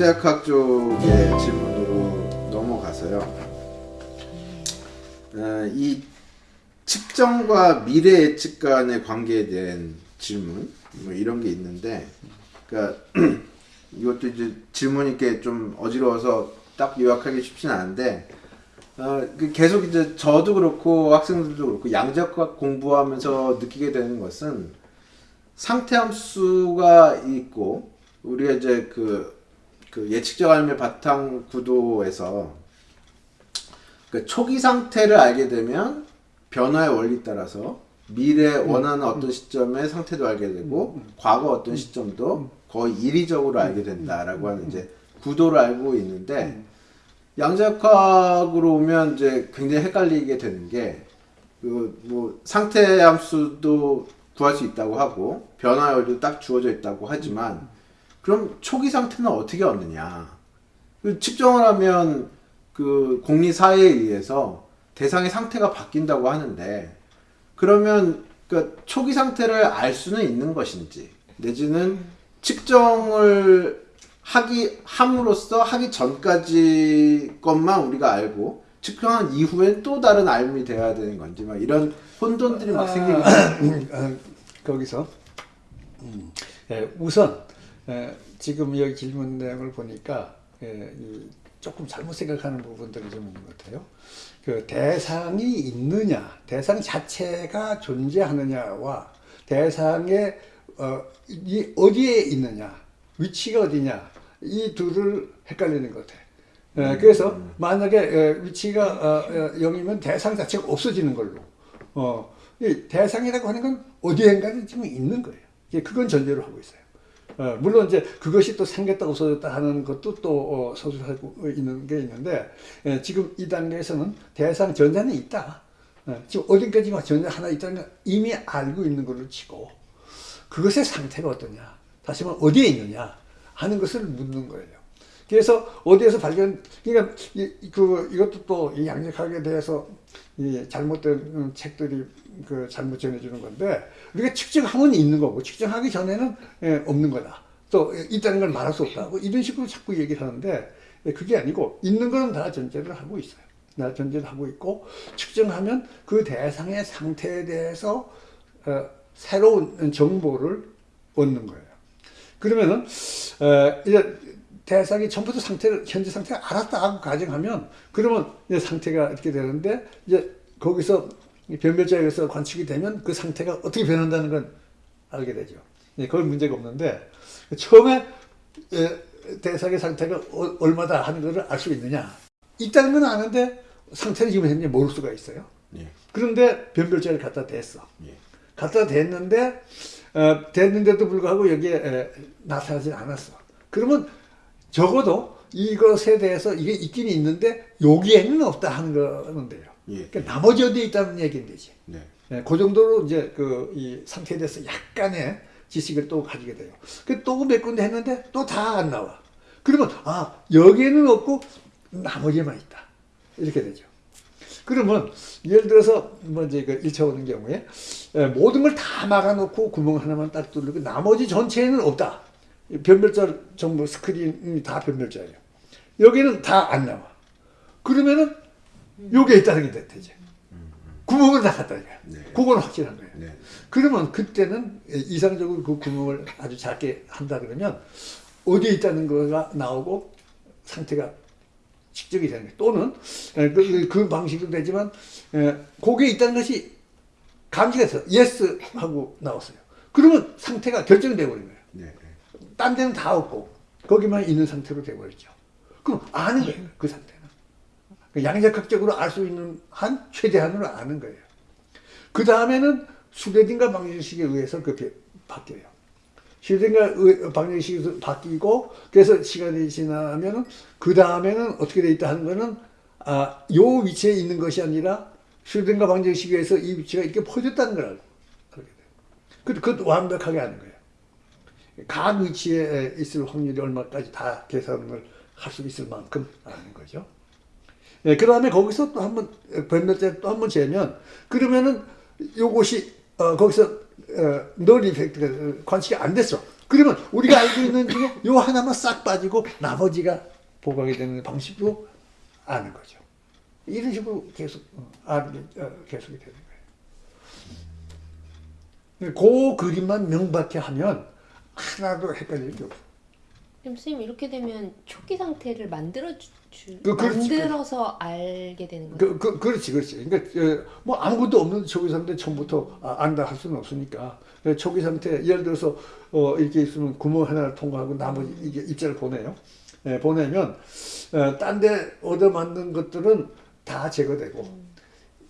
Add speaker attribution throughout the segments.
Speaker 1: 양자역학 쪽의 질문으로 넘어가서요. 어, 이 측정과 미래 예측 간의 관계에 대한 질문 뭐 이런 게 있는데, 그러니까 이것도 이제 질문이 이렇게 좀 어지러워서 딱 요약하기 쉽진 않은데, 어, 그 계속 이제 저도 그렇고 학생들도 그렇고 양자역학 공부하면서 느끼게 되는 것은 상태 함수가 있고 우리가 이제 그, 그 예측적 알매 바탕 구도에서 그 초기 상태를 알게 되면 변화의 원리 따라서 미래 원하는 어떤 시점의 상태도 알게 되고 과거 어떤 시점도 거의 일의적으로 알게 된다라고 하는 이제 구도를 알고 있는데 양자역학으로 오면 이제 굉장히 헷갈리게 되는 게 그 뭐 상태 함수도 구할 수 있다고 하고 변화율도 딱 주어져 있다고 하지만 그럼 초기 상태는 어떻게 얻느냐? 그 측정을 하면 그 공리사에 의해서 대상의 상태가 바뀐다고 하는데 그러면 그 초기 상태를 알 수는 있는 것인지 내지는 측정을 하기 함으로써 하기 전까지 것만 우리가 알고 측정한 이후엔 또 다른 알미 되어야 되는 건지 막 이런 혼돈들이 막 생기고
Speaker 2: 어, 거기서 음, 예, 우선 예, 지금 여기 질문 내용을 보니까 예, 이 조금 잘못 생각하는 부분들이 좀 있는 것 같아요. 그 대상이 있느냐, 대상 자체가 존재하느냐와 대상의 어, 이 어디에 있느냐, 위치가 어디냐 이 둘을 헷갈리는 것 같아요. 예, 그래서 만약에 예, 위치가 어, 어, 0이면 대상 자체가 없어지는 걸로 어, 이 대상이라고 하는 건 어디엔가는 지금 있는 거예요. 그건 전제로 하고 있어요. 어, 물론 이제 그것이 또 생겼다 없어졌다 하는 것도 또 어, 서술하고 있는 게 있는데 예, 지금 이 단계에서는 대상 전자는 있다. 어, 지금 어딘가지만 전자 하나 있다는 걸 이미 알고 있는 걸로 치고 그것의 상태가 어떠냐, 다시 말하면 어디에 있느냐 하는 것을 묻는 거예요. 그래서 어디에서 발견, 그러니까 이, 그 이것도 또 이 양력학에 대해서 이 잘못된 음, 책들이 그 잘못 전해주는 건데 우리가 측정하면 있는 거고 측정하기 전에는 예, 없는 거다. 또 있다는 걸 말할 수 없다. 뭐 이런 식으로 자꾸 얘기를 하는데 예, 그게 아니고 있는 거는 다 전제를 하고 있어요. 다 전제를 하고 있고 측정하면 그 대상의 상태에 대해서 어, 새로운 정보를 얻는 거예요. 그러면은 어, 이제 대상이 전부 다 상태를 현재 상태를 알았다 하고 가정하면 그러면 이제 상태가 이렇게 되는데 이제 거기서 변별자에 의해서 관측이 되면 그 상태가 어떻게 변한다는 건 알게 되죠. 예, 그건 문제가 없는데 처음에 예, 대상의 상태가 어, 얼마다 하는 것을 알 수 있느냐 있다는 건 아는데 상태는 지금 현재 모를 수가 있어요.
Speaker 1: 예.
Speaker 2: 그런데 변별자를 갖다 댔어.
Speaker 1: 예.
Speaker 2: 갖다 댔는데 어, 됐는데도 불구하고 여기에 에, 나타나지 않았어. 그러면 적어도 이것에 대해서 이게 있긴 있는데 여기에는 없다 하는 거는 돼요.
Speaker 1: 예.
Speaker 2: 그러니까 나머지 어디에 있다는 얘기인 되지.
Speaker 1: 네.
Speaker 2: 예, 그 정도로 이제 그 이 상태에 대해서 약간의 지식을 또 가지게 돼요. 그또몇 군데 했는데 또 다 안 나와. 그러면 아 여기에는 없고 나머지만 있다. 이렇게 되죠. 그러면 예를 들어서 뭐 이제 그 1차 오는 경우에 예, 모든 걸 다 막아놓고 구멍 하나만 딱 뚫리고 나머지 전체에는 없다. 변별자 정보 스크린이 다 변별자예요. 여기는 다 안 나와. 그러면은 요게 있다는 게 되죠. 구멍을 다 갖다 줘요.
Speaker 1: 네.
Speaker 2: 그건 확실한 거예요.
Speaker 1: 네.
Speaker 2: 그러면 그때는 이상적으로 그 구멍을 아주 작게 한다 그러면 어디에 있다는 거가 나오고 상태가 측정이 되는 거예요. 또는 에, 그, 그 방식도 되지만 에, 거기에 있다는 것이 감지가 돼서 yes 하고 나왔어요. 그러면 상태가 결정되어 버린 거예요.
Speaker 1: 네. 네.
Speaker 2: 딴 데는 다 없고 거기만 있는 상태로 돼버렸죠. 그럼 아는 거예요. 그 상태는. 그 양자각적으로 알 수 있는 한 최대한으로 아는 거예요. 그 다음에는 슈레딩가 방정식에 의해서 그게 바뀌어요. 슈레딩가 방정식에서 바뀌고 그래서 시간이 지나면 그 다음에는 어떻게 돼 있다 하는 거는 아, 요 위치에 있는 것이 아니라 슈레딩가 방정식에 의해서 이 위치가 이렇게 퍼졌다는 걸 그렇게 돼요. 그, 그것도 완벽하게 아는 거예요. 각 위치에 있을 확률이 얼마까지 다 계산을 할 수 있을 만큼 아는 거죠. 예, 그 다음에 거기서 또 한 번, 변별자 또한 번 재면, 그러면은 요것이, 어, 거기서, 어, 널 이펙트가 관측이 안 됐어. 그러면 우리가 알고 있는 중에 요 하나만 싹 빠지고 나머지가 보강이 되는 방식으로 아는 거죠. 이런 식으로 계속 어, 아는 게 어, 계속이 되는 거예요. 그 그림만 명확히 하면 하나도 헷갈릴 게 없어.
Speaker 3: 그럼 선생님 이렇게 되면 초기 상태를 만들어 주, 주
Speaker 2: 그- 그렇지,
Speaker 3: 만들어서 알게 되는 거예요.
Speaker 2: 그, 그, 그렇지, 그렇지. 그러니까, 어, 뭐 아무것도 없는 초기 상태 처음부터 아, 안다 할 수는 없으니까. 그 초기 상태, 예를 들어서, 어, 이렇게 있으면 구멍 하나를 통과하고 나머지 이게 입자를 보내요. 예, 보내면, 어, 딴데 얻어 맞는 것들은 다 제거되고,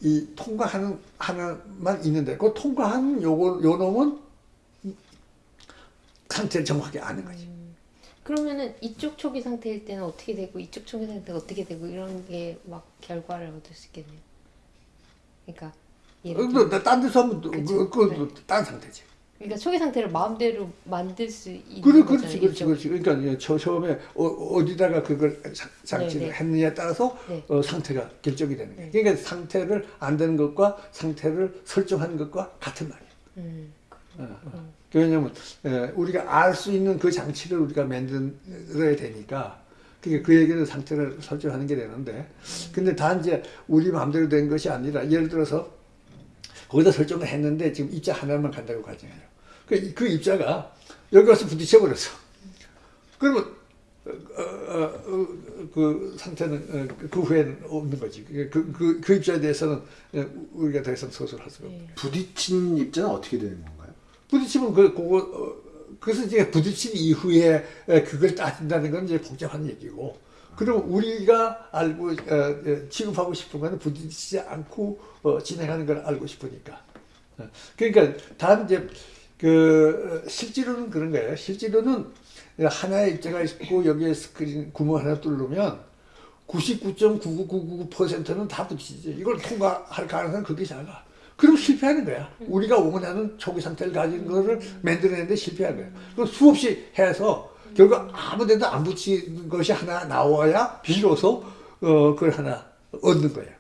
Speaker 2: 이 통과하는 하나만 있는데, 그 통과한 요거, 요 놈은 상태를 정확하게 아는 거지.
Speaker 3: 그러면은 이쪽 초기 상태일 때는 어떻게 되고 이쪽 초기 상태가 어떻게 되고 이런 게 막 결과를 얻을 수 있겠네요. 그러니까 예를 어,
Speaker 2: 딴 데서 하면, 또
Speaker 3: 그치.
Speaker 2: 그, 그, 그, 딴 상태지.
Speaker 3: 그러니까 초기 상태를 마음대로 만들 수 있는
Speaker 2: 그래,
Speaker 3: 거잖아요.
Speaker 2: 그렇지, 그렇지. 그렇지. 그러니까 저 처음에 어, 어디다가 그걸 장- 장치를
Speaker 3: 네, 네.
Speaker 2: 했느냐에 따라서
Speaker 3: 네.
Speaker 2: 어, 상태가 결정이 되는 거예요.
Speaker 3: 네.
Speaker 2: 그러니까 상태를 안 되는 것과 상태를 설정하는 것과 같은 말이에요.
Speaker 3: 음,
Speaker 2: 어, 어. 왜냐하면 에, 우리가 알 수 있는 그 장치를 우리가 만들어야 되니까 그게 그 얘기는 상태를 설정하는 게 되는데 근데 단지 우리 마음대로 된 것이 아니라 예를 들어서 거기다 설정을 했는데 지금 입자 하나만 간다고 가정해요. 그, 그 입자가 여기 와서 부딪혀 버렸어. 그러면 어, 어, 어, 그 상태는 어, 그 후에는 없는 거지. 그, 그, 그 입자에 대해서는 어, 우리가 더 이상 소설할 수가
Speaker 3: 네.
Speaker 1: 부딪힌 입자는 어떻게 되는 건가요?
Speaker 2: 부딪히면 그 그거 어, 그래서 이제 부딪힌 이후에 에, 그걸 따진다는 건 이제 복잡한 얘기고. 그리고 우리가 알고 어, 어, 취급하고 싶은 거는 부딪히지 않고 어, 진행하는 걸 알고 싶으니까. 어, 그러니까 단 이제 그 어, 실제로는 그런 거예요. 실제로는 하나의 입자가 있고 여기에 스크린 구멍 하나 뚫으면 99.9999%는 다 부딪히지. 이걸 통과할 가능성은 그게 작아. 그럼 실패하는 거야. 우리가 원하는 초기 상태를 가진 거를 만들어내는데 실패한 거야. 그 수없이 해서 결국 아무 데도 안 붙이는 것이 하나 나와야 비로소 어, 그걸 하나 얻는 거예요.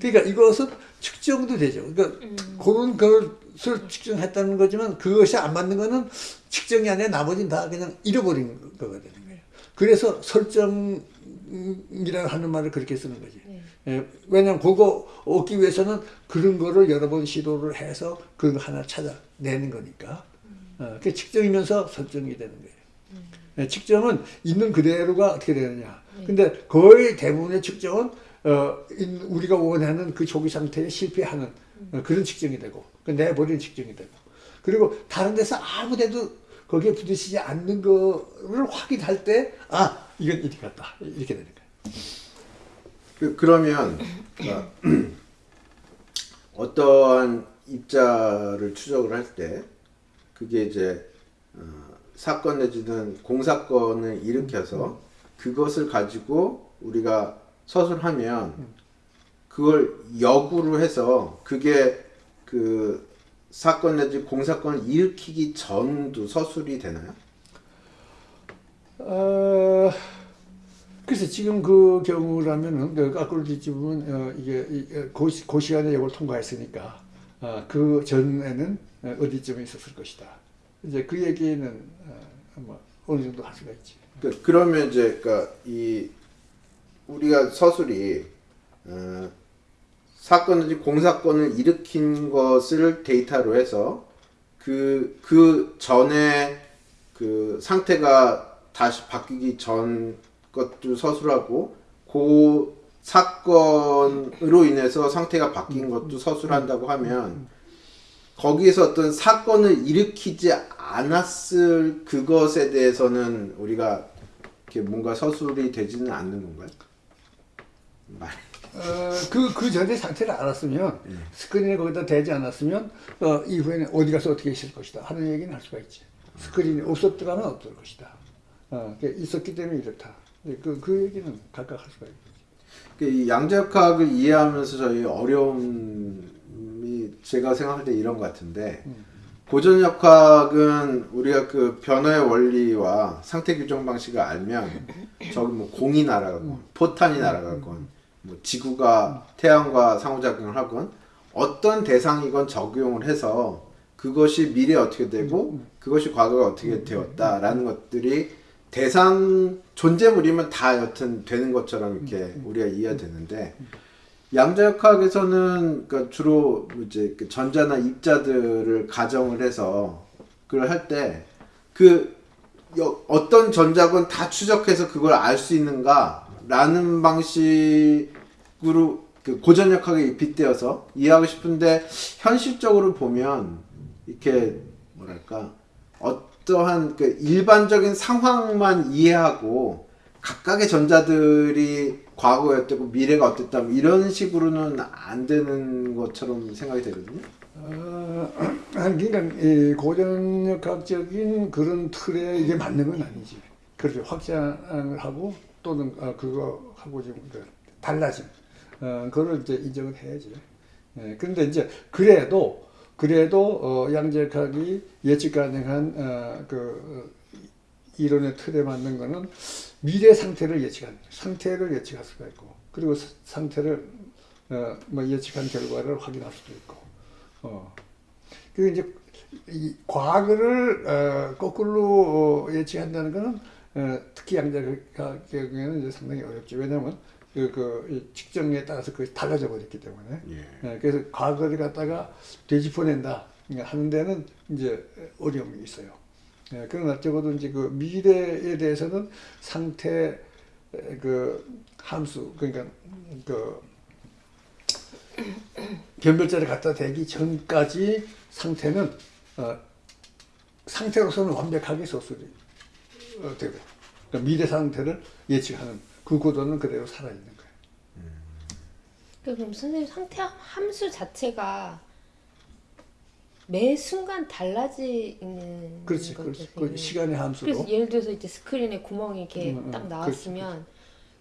Speaker 2: 그러니까 이것은 측정도 되죠. 그러니까 그런 것을 측정했다는 거지만 그것이 안 맞는 거는 측정이 아니라 나머지는 다 그냥 잃어버린 거가 되는 거예요. 그래서 설정 이라고 하는 말을 그렇게 쓰는 거지.
Speaker 3: 네.
Speaker 2: 예, 왜냐면 그거 얻기 위해서는 그런 거를 여러 번 시도를 해서 그거 하나 찾아내는 거니까. 어, 그 측정이면서 설정이 되는 거예요. 예, 측정은 있는 그대로가 어떻게 되느냐. 근데 거의 대부분의 측정은 어, 인- 우리가 원하는 그 초기 상태에 실패하는 어, 그런 측정이 되고, 그 내버리는 측정이 되고, 그리고 다른 데서 아무 데도 거기에 부딪히지 않는 거를 확인할 때, 아, 이건 이렇게 갔다. 이렇게 되는 거예요.
Speaker 1: 그, 그러면 그러니까 어떠한 입자를 추적을 할 때 그게 이제 어, 사건 내지는 공사건을 일으켜서 그것을 가지고 우리가 서술하면 그걸 역으로 해서 그게 그 사건 내지 공사건을 일으키기 전도 서술이 되나요?
Speaker 2: 어, 그래서 지금 그 경우라면은 그 뒤집으면 어, 이게 이, 어, 그, 시- 그 시간에 이걸 통과했으니까 어, 그 전에는 어, 어디쯤에 있었을 것이다. 이제 그 얘기는 어, 뭐 어느 정도 할 수가 있지.
Speaker 1: 그, 그러면 이제 그러니까 이 우리가 서술이 어, 사건이지 공사건을 일으킨 것을 데이터로 해서 그 그 전에 그 상태가 다시 바뀌기 전 것도 서술하고 그 사건으로 인해서 상태가 바뀐 것도 서술한다고 하면 거기에서 어떤 사건을 일으키지 않았을 그것에 대해서는 우리가 이렇게 뭔가 서술이 되지는 않는 건가요? 말.
Speaker 2: 어, 그, 그 전에 상태를 알았으면 스크린에 거기다 대지 않았으면 어, 이후에는 어디 가서 어떻게 있을 것이다 하는 얘기는 할 수가 있지. 스크린이 없었더라면 없을 것이다. 어, 그게 있었기 때문에 이렇다. 그, 그 얘기는 각각 할 수가 있지.
Speaker 1: 그이 양자역학을 이해하면서 저희 어려움이 제가 생각할 때 이런 것 같은데 고전역학은 우리가 그 변화의 원리와 상태 규정 방식을 알면 저기 뭐 공이 날아가건 포탄이 날아가건 뭐 지구가 태양과 상호작용을 하건 어떤 대상이건 적용을 해서 그것이 미래에 어떻게 되고 그것이 과거에 어떻게 되었다라는 것들이 대상 존재물이면 다 여튼 되는 것처럼 이렇게 우리가 이해가 되는데 양자역학에서는 그러니까 주로 이제 그 전자나 입자들을 가정을 해서 그걸 할 때 그 어떤 전자건 다 추적해서 그걸 알 수 있는가라는 방식으로 그 고전역학에 빗대어서 이해하고 싶은데 현실적으로 보면 이렇게 뭐랄까 어 떠한 그 일반적인 상황만 이해하고 각각의 전자들이 과거에 어땠고 미래가 어땠다 뭐 이런 식으로는 안 되는 것처럼 생각이 되거든요.
Speaker 2: 어, 그러니까 이 고전역학적인 그런 틀에 이게 맞는 건 아니지. 그렇게 확장을 하고 또는 어, 그거 하고 좀그 달라짐. 어, 그걸 이제 인정을 해야지. 예, 그런데 이제 그래도 그래도 어, 양자역학이 예측 가능한 어, 그 어, 이론의 틀에 맞는 거는 미래 상태를 거예요. 상태를 예측할 수가 있고 그리고 사- 상태를 어, 뭐 예측한 결과를 확인할 수도 있고 어. 그 이제 이 과거를 어, 거꾸로 어, 예측한다는 거는 어, 특히 양자의 경우에는 이제 상당히 어렵죠. 왜냐하면 그, 그이 측정에 따라서 그것이 달라져 버렸기 때문에.
Speaker 1: 예.
Speaker 2: 예, 그래서 과거를 갖다가 되짚어낸다 하는 데는 이제 어려움이 있어요. 예, 그러나 적어도 이제 그 미래에 대해서는 상태 에, 그 함수 그러니까 그 변별자를 갖다 대기 전까지 상태는 어, 상태로서는 완벽하게 소술이 어, 되고 그러니까 미래 상태를 예측하는 그 구도는 그대로 살아 있는 거예요.
Speaker 3: 그럼 선생님 상태 함수 자체가 매 순간 달라지는
Speaker 2: 그렇지, 그렇지. 그. 시간의 함수로.
Speaker 3: 그래서 예를 들어서 이제 스크린에 구멍이 이렇게
Speaker 2: 음, 음,
Speaker 3: 딱
Speaker 2: 그렇지,
Speaker 3: 나왔으면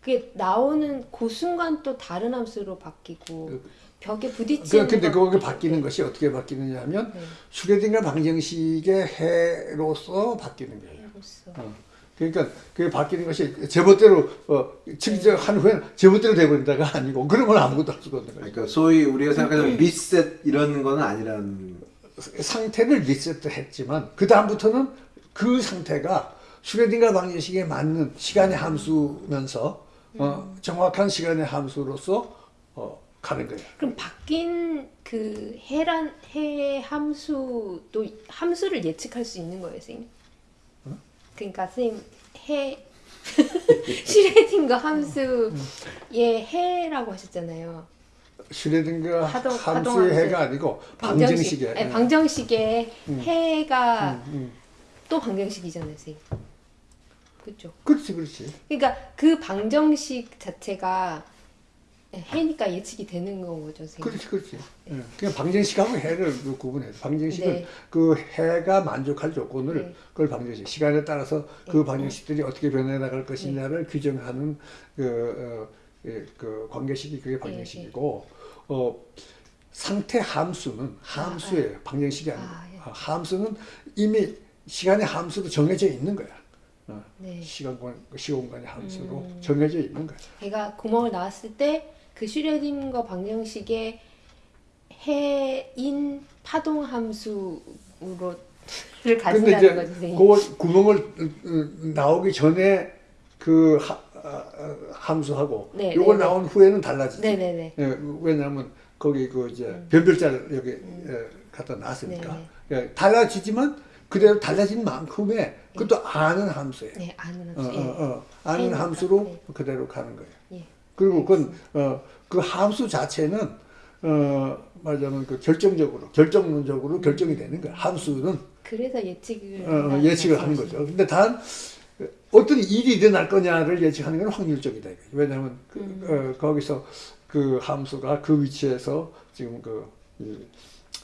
Speaker 3: 그게 나오는 그 순간 또 다른 함수로 바뀌고
Speaker 2: 그-
Speaker 3: 벽에 부딪히는
Speaker 2: 그, 근데
Speaker 3: 것-
Speaker 2: 그게 바뀌는 것이 어떻게 바뀌느냐 하면
Speaker 3: 네.
Speaker 2: 슈레딩거 방정식의 해로서 바뀌는 거예요.
Speaker 3: 해로서.
Speaker 2: 어. 그러니까 그게 바뀌는 것이 제멋대로 어, 측정한 후에는 제멋대로 돼버린다가 아니고 그런 건 아무것도 할 수가 없는 거예요.
Speaker 1: 그러니까 소위 우리가 생각하는 리셋 이런 거는 아니라는
Speaker 2: 상태를 리셋했지만 그 다음부터는 그 상태가 슈레딩거 방정식에 맞는 시간의 함수면서 어, 정확한 시간의 함수로서 어, 가는 거예요.
Speaker 3: 그럼 바뀐 그 해란 해 함수도 함수를 예측할 수 있는 거예요, 선생님?
Speaker 2: 어?
Speaker 3: 그러니까 선생님 해 슈레딩거 함수의 해라고 하셨잖아요.
Speaker 2: 슈레딩거 함수의 해가. 아니고 방정식의
Speaker 3: 아니, 방정식의 해가
Speaker 2: 음, 음.
Speaker 3: 또 방정식이잖아요, 선생님. 그렇죠.
Speaker 2: 그렇지 그렇지
Speaker 3: 그러니까 그 방정식 자체가 해니까 예측이 되는 건 거죠, 선생님.
Speaker 2: 그렇지 그렇지 예. 그냥 방정식하고 해를 그 구분해 방정식은
Speaker 3: 네.
Speaker 2: 그 해가 만족할 조건을
Speaker 3: 네.
Speaker 2: 그걸 방정식 시간에 따라서 그 방정식들이 어떻게 변해 나갈 것이냐를 규정하는 그, 어, 예, 그 관계식이 그게 방정식이고 어 상태 함수는 함수예요 방정식이 아니고
Speaker 3: 아, 예.
Speaker 2: 어, 함수는 이미 시간의 함수로 정해져 있는 거야 어,
Speaker 3: 네.
Speaker 2: 시간권 시공간의 함수로
Speaker 3: 음.
Speaker 2: 정해져 있는 거야
Speaker 3: 해가 구멍을 나왔을 때 그 슈레딩거 방정식의 해인 파동 함수로를
Speaker 2: 근데
Speaker 3: 가진다는 거죠.
Speaker 2: 그 구멍을 어, 어, 나오기 전에 그 하, 아, 아, 함수하고
Speaker 3: 네,
Speaker 2: 요걸
Speaker 3: 네, 네.
Speaker 2: 나온 후에는 달라지지.
Speaker 3: 네네네.
Speaker 2: 예, 왜냐하면 거기 그 이제 변별자를 여기 예, 갖다 놨으니까
Speaker 3: 음. 네,
Speaker 2: 예, 달라지지만 그대로 달라진 만큼의 그것도 아는 함수예요.
Speaker 3: 네, 아는
Speaker 2: 어,
Speaker 3: 함수.
Speaker 2: 어,
Speaker 3: 예.
Speaker 2: 어, 아는 함수로
Speaker 3: 네.
Speaker 2: 그대로 가는 거예요.
Speaker 3: 예.
Speaker 2: 그리고 그건 어, 그 함수 자체는 어, 말하자면 그 결정적으로 결정론적으로 결정이 되는 거야. 함수는
Speaker 3: 그래서 예측을
Speaker 2: 어, 예측을 하는. 거죠. 근데 단 어떤 일이 일어날 거냐를 예측하는 건 확률적이다. 왜냐하면 그,
Speaker 3: 음.
Speaker 2: 어, 거기서 그 함수가 그 위치에서 지금 그 이,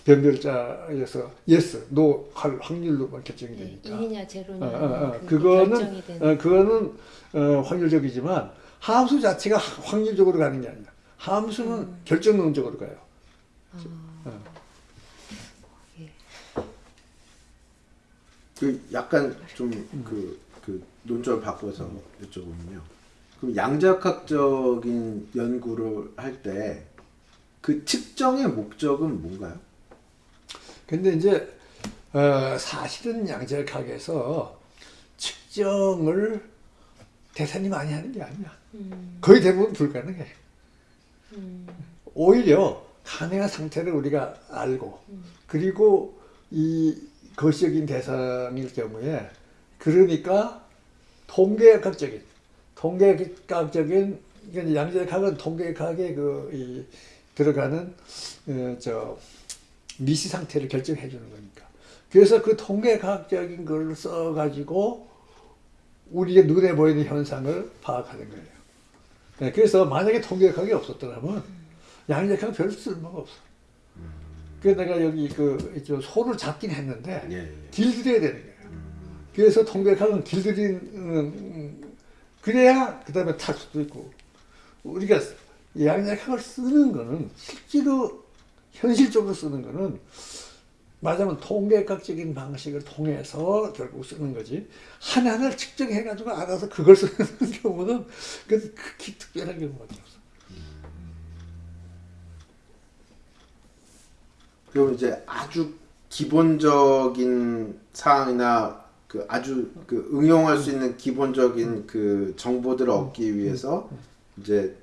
Speaker 2: 변별자에서 yes, no 할 확률로만 결정이
Speaker 3: 네,
Speaker 2: 되니까.
Speaker 3: 일이냐 제로냐
Speaker 2: 어, 어, 어.
Speaker 3: 결정이 되는
Speaker 2: 어, 그거는 어, 확률적이지만 함수 자체가 확률적으로 가는 게 아니라 함수는
Speaker 3: 음.
Speaker 2: 결정론적으로 가요.
Speaker 3: 아,
Speaker 2: 어.
Speaker 1: 그 약간 좀그 그 논점을 바꿔서 여쭤보면요. 그럼 양자역학적인 연구를 할 때 그 측정의 목적은 뭔가요?
Speaker 2: 근데 이제 어, 사실은 양자역학에서 측정을 대단히 많이 하는 게 아니야.
Speaker 3: 음,
Speaker 2: 거의 대부분 불가능해.
Speaker 3: 음,
Speaker 2: 오히려 가능한 상태를 우리가 알고 그리고 이 거시적인 대상일 경우에 그러니까 통계학적인 통계학적인 그러니까 양자역학은 통계학에 그 이 들어가는 어, 저 미시 상태를 결정해 주는 거니까 그래서 그 통계학적인 걸 써가지고 우리의 눈에 보이는 현상을 파악하는 거예요. 네, 그래서 만약에 통계학이 없었더라면 양력학은 별 쓸모가 없어. 그래서 내가 여기 그, 저 소를 잡긴 했는데,
Speaker 1: 예, 예.
Speaker 2: 길들여야 되는 거예요. 그래서 통계학은 길들이는, 음, 그래야 그 다음에 탈 수도 있고. 우리가 양력학을 쓰는 거는 실제로 현실적으로 쓰는 거는 말하자면 통계학적인 방식을 통해서 결국 쓰는 거지 하나하나를 측정해 가지고 알아서 그걸 쓰는 경우는 그 극히 특별한 경우가 없어.
Speaker 1: 그럼 이제 아주 기본적인 사항이나 그 아주 그 응용할 수 있는 기본적인 그 정보들을 얻기 위해서 이제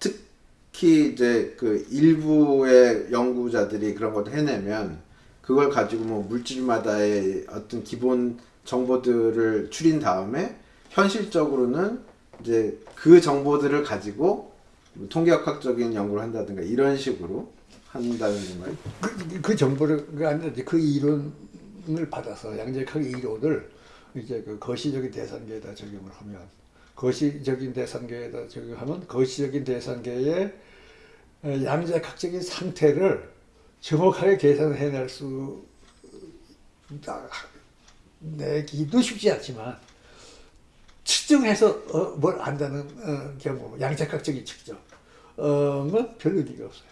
Speaker 1: 특히 이제 그 일부의 연구자들이 그런 것을 해내면 그걸 가지고 뭐 물질마다의 어떤 기본 정보들을 추린 다음에 현실적으로는 이제 그 정보들을 가지고 뭐 통계학적인 연구를 한다든가 이런 식으로 한다는 건가요?
Speaker 2: 그, 그 정보를 그 아니라 이제 그 이론을 받아서 양자역학의 이론을 이제 그 거시적인 대상계에다 적용을 하면 거시적인 대상계에다 적용하면 거시적인 대상계의 어, 양자역학적인 상태를 정확하게 계산해낼 수 아, 내기도 쉽지 않지만 측정해서 어, 뭘 안다는 어, 경우 양자역학적인 측정은 별 의미가 없어요.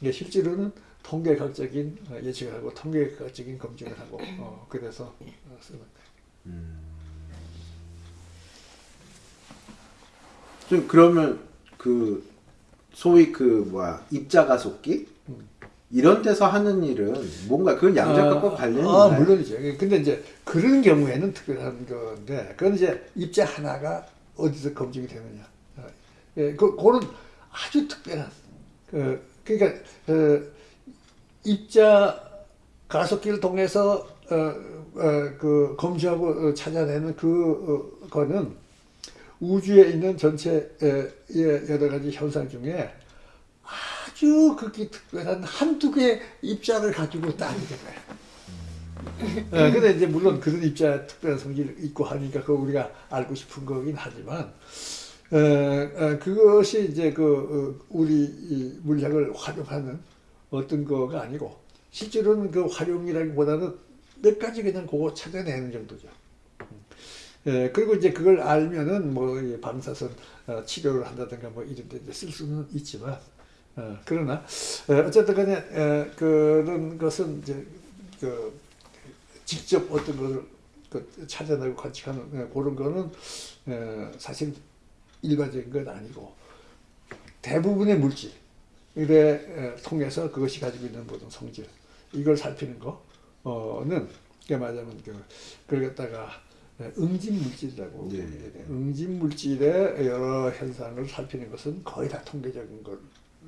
Speaker 2: 이게 실제로는 통계학적인 어, 예측을 하고 통계학적인 검증을 하고 어, 그래서 어, 쓰는.
Speaker 1: 좀 그러면 그 소위 그 뭐야 입자 가속기 이런 데서 하는 일은 뭔가 그건 양자역학과 관련이
Speaker 2: 아,
Speaker 1: 있나요?
Speaker 2: 물론이죠. 근데 이제 그런 경우에는 특별한 건데 그건 이제 입자 하나가 어디서 검증이 되느냐. 어, 예, 그 그런 아주 특별한 그 그러니까 어, 입자 가속기를 통해서 어, 어, 그 검증하고 어, 찾아내는 그 어, 거는 우주에 있는 전체의 여러 가지 현상 중에 아주 극히 특별한 한두 개의 입자를 가지고 따지는 거예요. 어, 근데 이제 물론 그런 입자 특별한 성질이 있고 하니까 그거 우리가 알고 싶은 거긴 하지만 어, 어, 그것이 이제 그 어, 우리 이 물리학을 활용하는 어떤 거가 아니고 실제로는 그 활용이라기보다는 몇 가지 그냥 그거 찾아내는 정도죠. 예, 그리고 이제 그걸 알면은 뭐이 방사선 어, 치료를 한다든가 뭐 이런 데 쓸 수는 있지만 어, 그러나 어, 어쨌든 간에 에, 그런 것은 이제 그 직접 어떤 것을 그 찾아내고 관측하는 에, 그런 거는 에, 사실 일반적인 건 아니고 대부분의 물질에 에, 통해서 그것이 가지고 있는 모든 성질 이걸 살피는 거는 그게 말하자면 그 그걸 갖다가 에, 응집 물질이라고
Speaker 1: 예.
Speaker 2: 돼. 응집 물질의 여러 현상을 살피는 것은 거의 다 통계적인 걸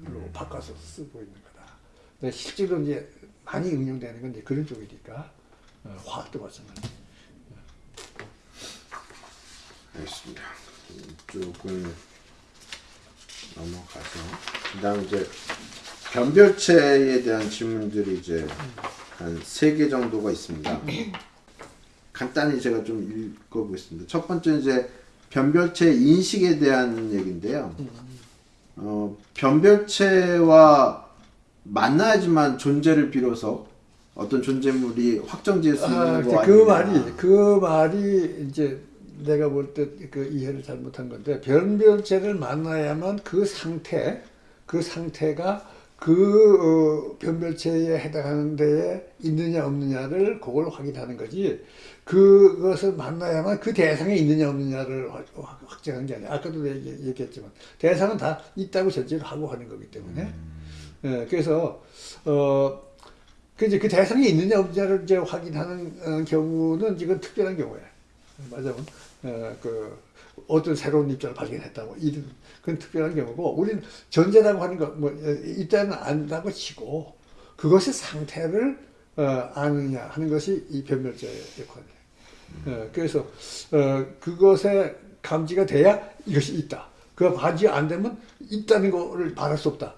Speaker 2: 로 바꿔서 쓰고 있는 거다. 근데 실제로 이제 많이 응용되는 건 이제 그런 쪽이니까 어, 화학도 마찬가지.
Speaker 1: 알겠습니다. 이쪽은 넘어가서 그다음 이제 변별체에 대한 질문들이 이제 한 세 개 정도가 있습니다. 간단히 제가 좀 읽어보겠습니다. 첫 번째 이제 변별체 인식에 대한 얘기인데요. 어, 변별체와 만나야지만 존재를 비로소 어떤 존재물이 확정지을 수 있는
Speaker 2: 아, 거그
Speaker 1: 아니냐.
Speaker 2: 말이 그 말이 이제 내가 볼 때 그 이해를 잘못한 건데 변별체를 만나야만 그 상태 그 상태가 그 어, 변별체에 해당하는 데에 있느냐 없느냐를 그걸 확인하는 거지 그것을 만나야만 그 대상에 있느냐 없느냐를 확- 확정하는 게 아니야 아까도 얘기- 얘기했지만 대상은 다 있다고 전제를 하고 하는 거기 때문에 예, 그래서 어, 그 이제 그 대상이 있느냐 없느냐를 이제 확인하는 어, 경우는 이건 특별한 경우예요. 맞아요. 어, 그 어떤 새로운 입장을 발견했다고 이런 그건 특별한 경우고 우리는 전제라고 하는 거뭐 일단은 안다고 치고 그것의 상태를 어, 아느냐 하는 것이 이 변별자의 역할이에요. 어, 그래서 어, 그것에 감지가 돼야 이것이 있다. 그 감지 안 되면 있다는 거를 말할 수 없다.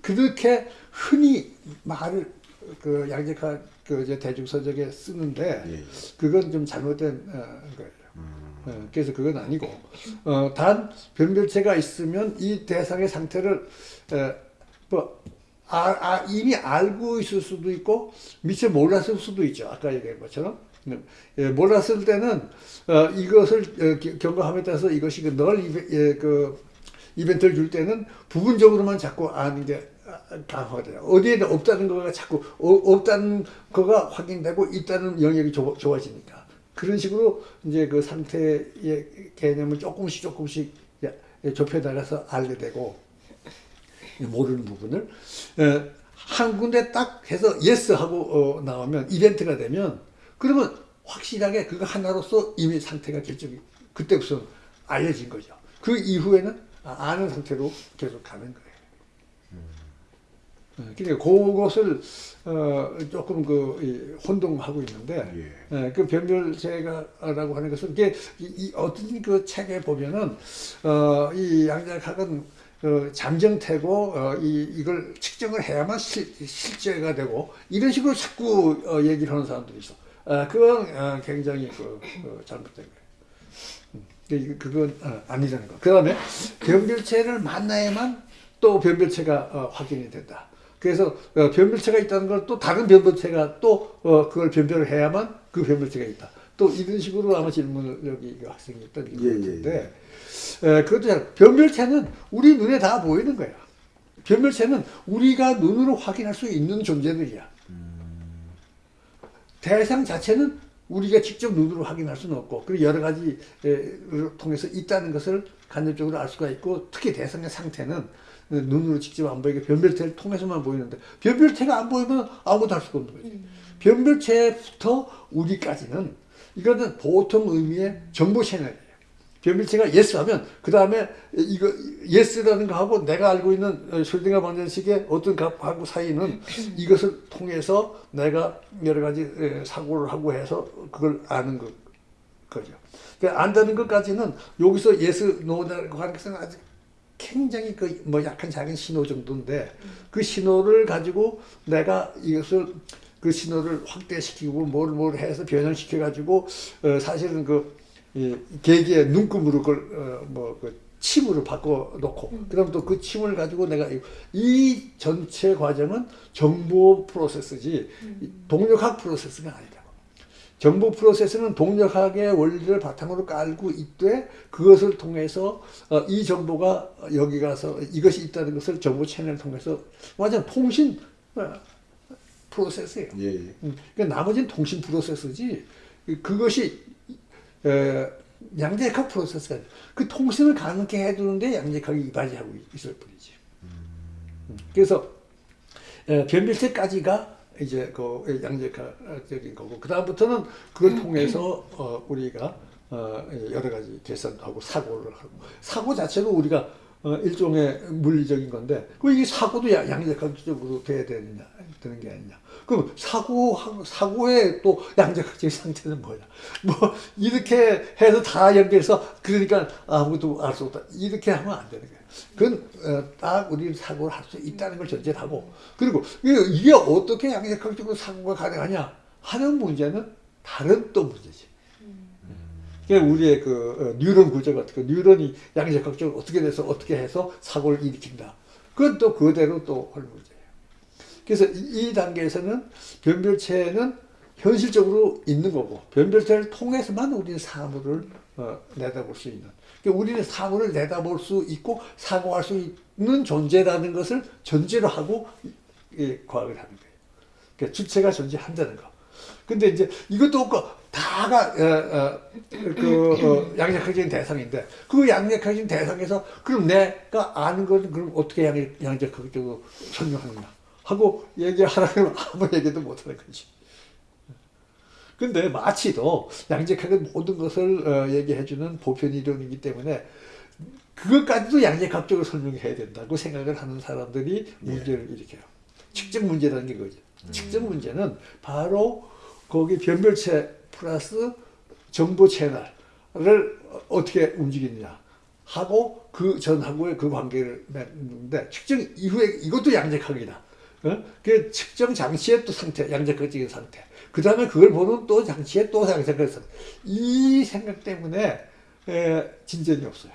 Speaker 2: 그렇게 흔히 말을 그 양재카 그 이제 대중서적에 쓰는데
Speaker 1: 예, 예.
Speaker 2: 그건 좀 잘못된 어, 거예요. 어, 그래서 그건 아니고 어, 단 변별체가 있으면 이 대상의 상태를 에, 뭐 아, 아, 이미 알고 있을 수도 있고 미처 몰랐을 수도 있죠. 아까 얘기한 것처럼 예, 몰랐을 때는 어, 이것을 어, 기- 경과함에 따라서 이것이 그널 이베, 예, 그 이벤트를 줄 때는 부분적으로만 자꾸 아는 게 아, 강화가 돼요. 어디에는 없다는 거가 자꾸 어, 없다는 거가 확인되고 있다는 영역이 좁, 좁아지니까 그런 식으로 이제 그 상태의 개념을 조금씩 조금씩 야- 좁혀 나가서 알게 되고 모르는 부분을 에, 한 군데 딱 해서 yes 하고 어, 나오면 이벤트가 되면 그러면 확실하게 그거 하나로서 이미 상태가 결정이 그때부터 알려진 거죠. 그 이후에는 아- 아는 상태로 계속 가는 거예요. 어, 그러니까 그것을 어, 조금 그 이, 혼동하고 있는데 예, 그 변별체가라고 하는 것은 이게 이, 이 어떤 그 책에 보면은 어, 이 양자각은 어, 잠정태고 어, 이 이걸 측정을 해야만 실, 실제가 되고 이런 식으로 자꾸 어, 얘기를 하는 사람들이 있어. 아, 그건 어, 굉장히 그 어, 잘못된 거예요. 음, 그- 그건 어, 아니라는 거. 그 다음에 변별체를 만나야만 또 변별체가 어, 확인이 된다. 그래서 어, 변별체가 있다는 걸 또 다른 변별체가 또 어, 그걸 변별을 해야만 그 변별체가 있다. 또 이런 식으로 아마 질문을 여기 그 학생이 했던 것
Speaker 1: 예, 예,
Speaker 2: 같은데 에, 그것도 잘 변별체는 우리 눈에 다 보이는 거야. 변별체는 우리가 눈으로 확인할 수 있는 존재들이야. 대상 자체는 우리가 직접 눈으로 확인할 수는 없고 그리고 여러 가지를 통해서 있다는 것을 간접적으로 알 수가 있고 특히 대상의 상태는 눈으로 직접 안 보이게 변별체를 통해서만 보이는데 변별체가 안 보이면 아무것도 할 수가 없는 거지. 변별체부터 우리까지는 이거는 보통 의미의 정보 채널이에요. 변별체가 yes 하면 그 다음에 이거 yes라는 거 하고 내가 알고 있는 어, 슐딩가 방정식의 어떤 값하고 사이는 이것을 통해서 내가 여러 가지 에, 사고를 하고 해서 그걸 아는 거, 거죠. 그러니까 안다는 것까지는 여기서 yes, no라고 하는 것은 아직 굉장히 그 뭐 약한 작은 신호 정도인데 그 신호를 가지고 내가 이것을 그 신호를 확대시키고 뭘 뭘 해서 변형시켜 가지고 어, 사실은 그 이, 계기의 눈금으로 그걸 어, 뭐그 침으로 바꿔 놓고 그다음 또그 침을 가지고 내가 이, 이 전체 과정은 정보 프로세스지 이 동력학 프로세스가 아니다. 정보 프로세스는 동력학의 원리를 바탕으로 깔고 있되 그것을 통해서 어, 이 정보가 여기 가서 이것이 있다는 것을 정보 채널을 통해서 완전 통신 어, 프로세스예요.
Speaker 1: 예, 예.
Speaker 2: 음, 그러니까 나머지는 통신 프로세스지 그것이 에, 양재각 프로세스가. 그 통신을 가능하게 해두는데 양재각이 이바지하고 있을 뿐이지. 음, 그래서 에, 변별체까지가 이제 그 양재각적인 거고 그 다음부터는 그걸 통해서 어, 우리가 어, 여러 가지 계산도 하고 사고를 하고 사고 자체도 우리가 어, 일종의 물리적인 건데 그 이게 사고도 양- 양자각적으로 돼야 되느냐 되는 게 아니냐. 그럼 사고 사고의 또 양자각적인 상태는 뭐냐? 뭐 이렇게 해서 다 연결해서 그러니까 아무것도 알 수 없다. 이렇게 하면 안 되는 거예요 그건 어, 딱 우리 사고를 할 수 있다는 걸 전제를 하고 그리고 이게, 어떻게 양자각적으로 사고가 가능하냐 하는 문제는 다른 또 문제지 그러니까 우리의 그 어, 뉴런 구조 같은 거, 뉴런이 양자각적으로 어떻게 돼서 어떻게 해서 사고를 일으킨다. 그건 또 그대로 또 할 문제예요. 그래서 이, 이 단계에서는 변별체는 현실적으로 있는 거고 변별체를 통해서만 우리는 사물을 어, 내다볼 수 있는. 그러니까 우리는 사물을 내다볼 수 있고 사고할 수 있는 존재라는 것을 전제로 하고 이, 이 과학을 하는 거예요. 그러니까 주체가 존재한다는 거. 근데 이제 이것도 없고 다가 어, 어, 그 어, 양력학적인 대상인데 그 양력학적인 대상에서 그럼 내가 아는 거는 그럼 어떻게 양, 양력학적으로 설명하느냐 하고 얘기하라면 아무 얘기도 못하는 거지. 근데 마치도 양적학은 모든 것을 어, 얘기해주는 보편 이론이기 때문에 그것까지도 양적학적으로 설명해야 된다고 생각을 하는 사람들이 문제를 일으켜요. 측정 문제라는 게 그거죠. 측정 문제는 바로 거기 변별체 플러스 정보 채널을 어떻게 움직이느냐 하고 그 전하고의 그 관계를 맺는데 측정 이후에 이것도 양적학이다. 어? 그 측정 장치의 또 상태, 양적학적인 상태. 그 다음에 그걸 보는 또 장치의 또 양적학적인 상태. 이 생각 때문에 에, 진전이 없어요.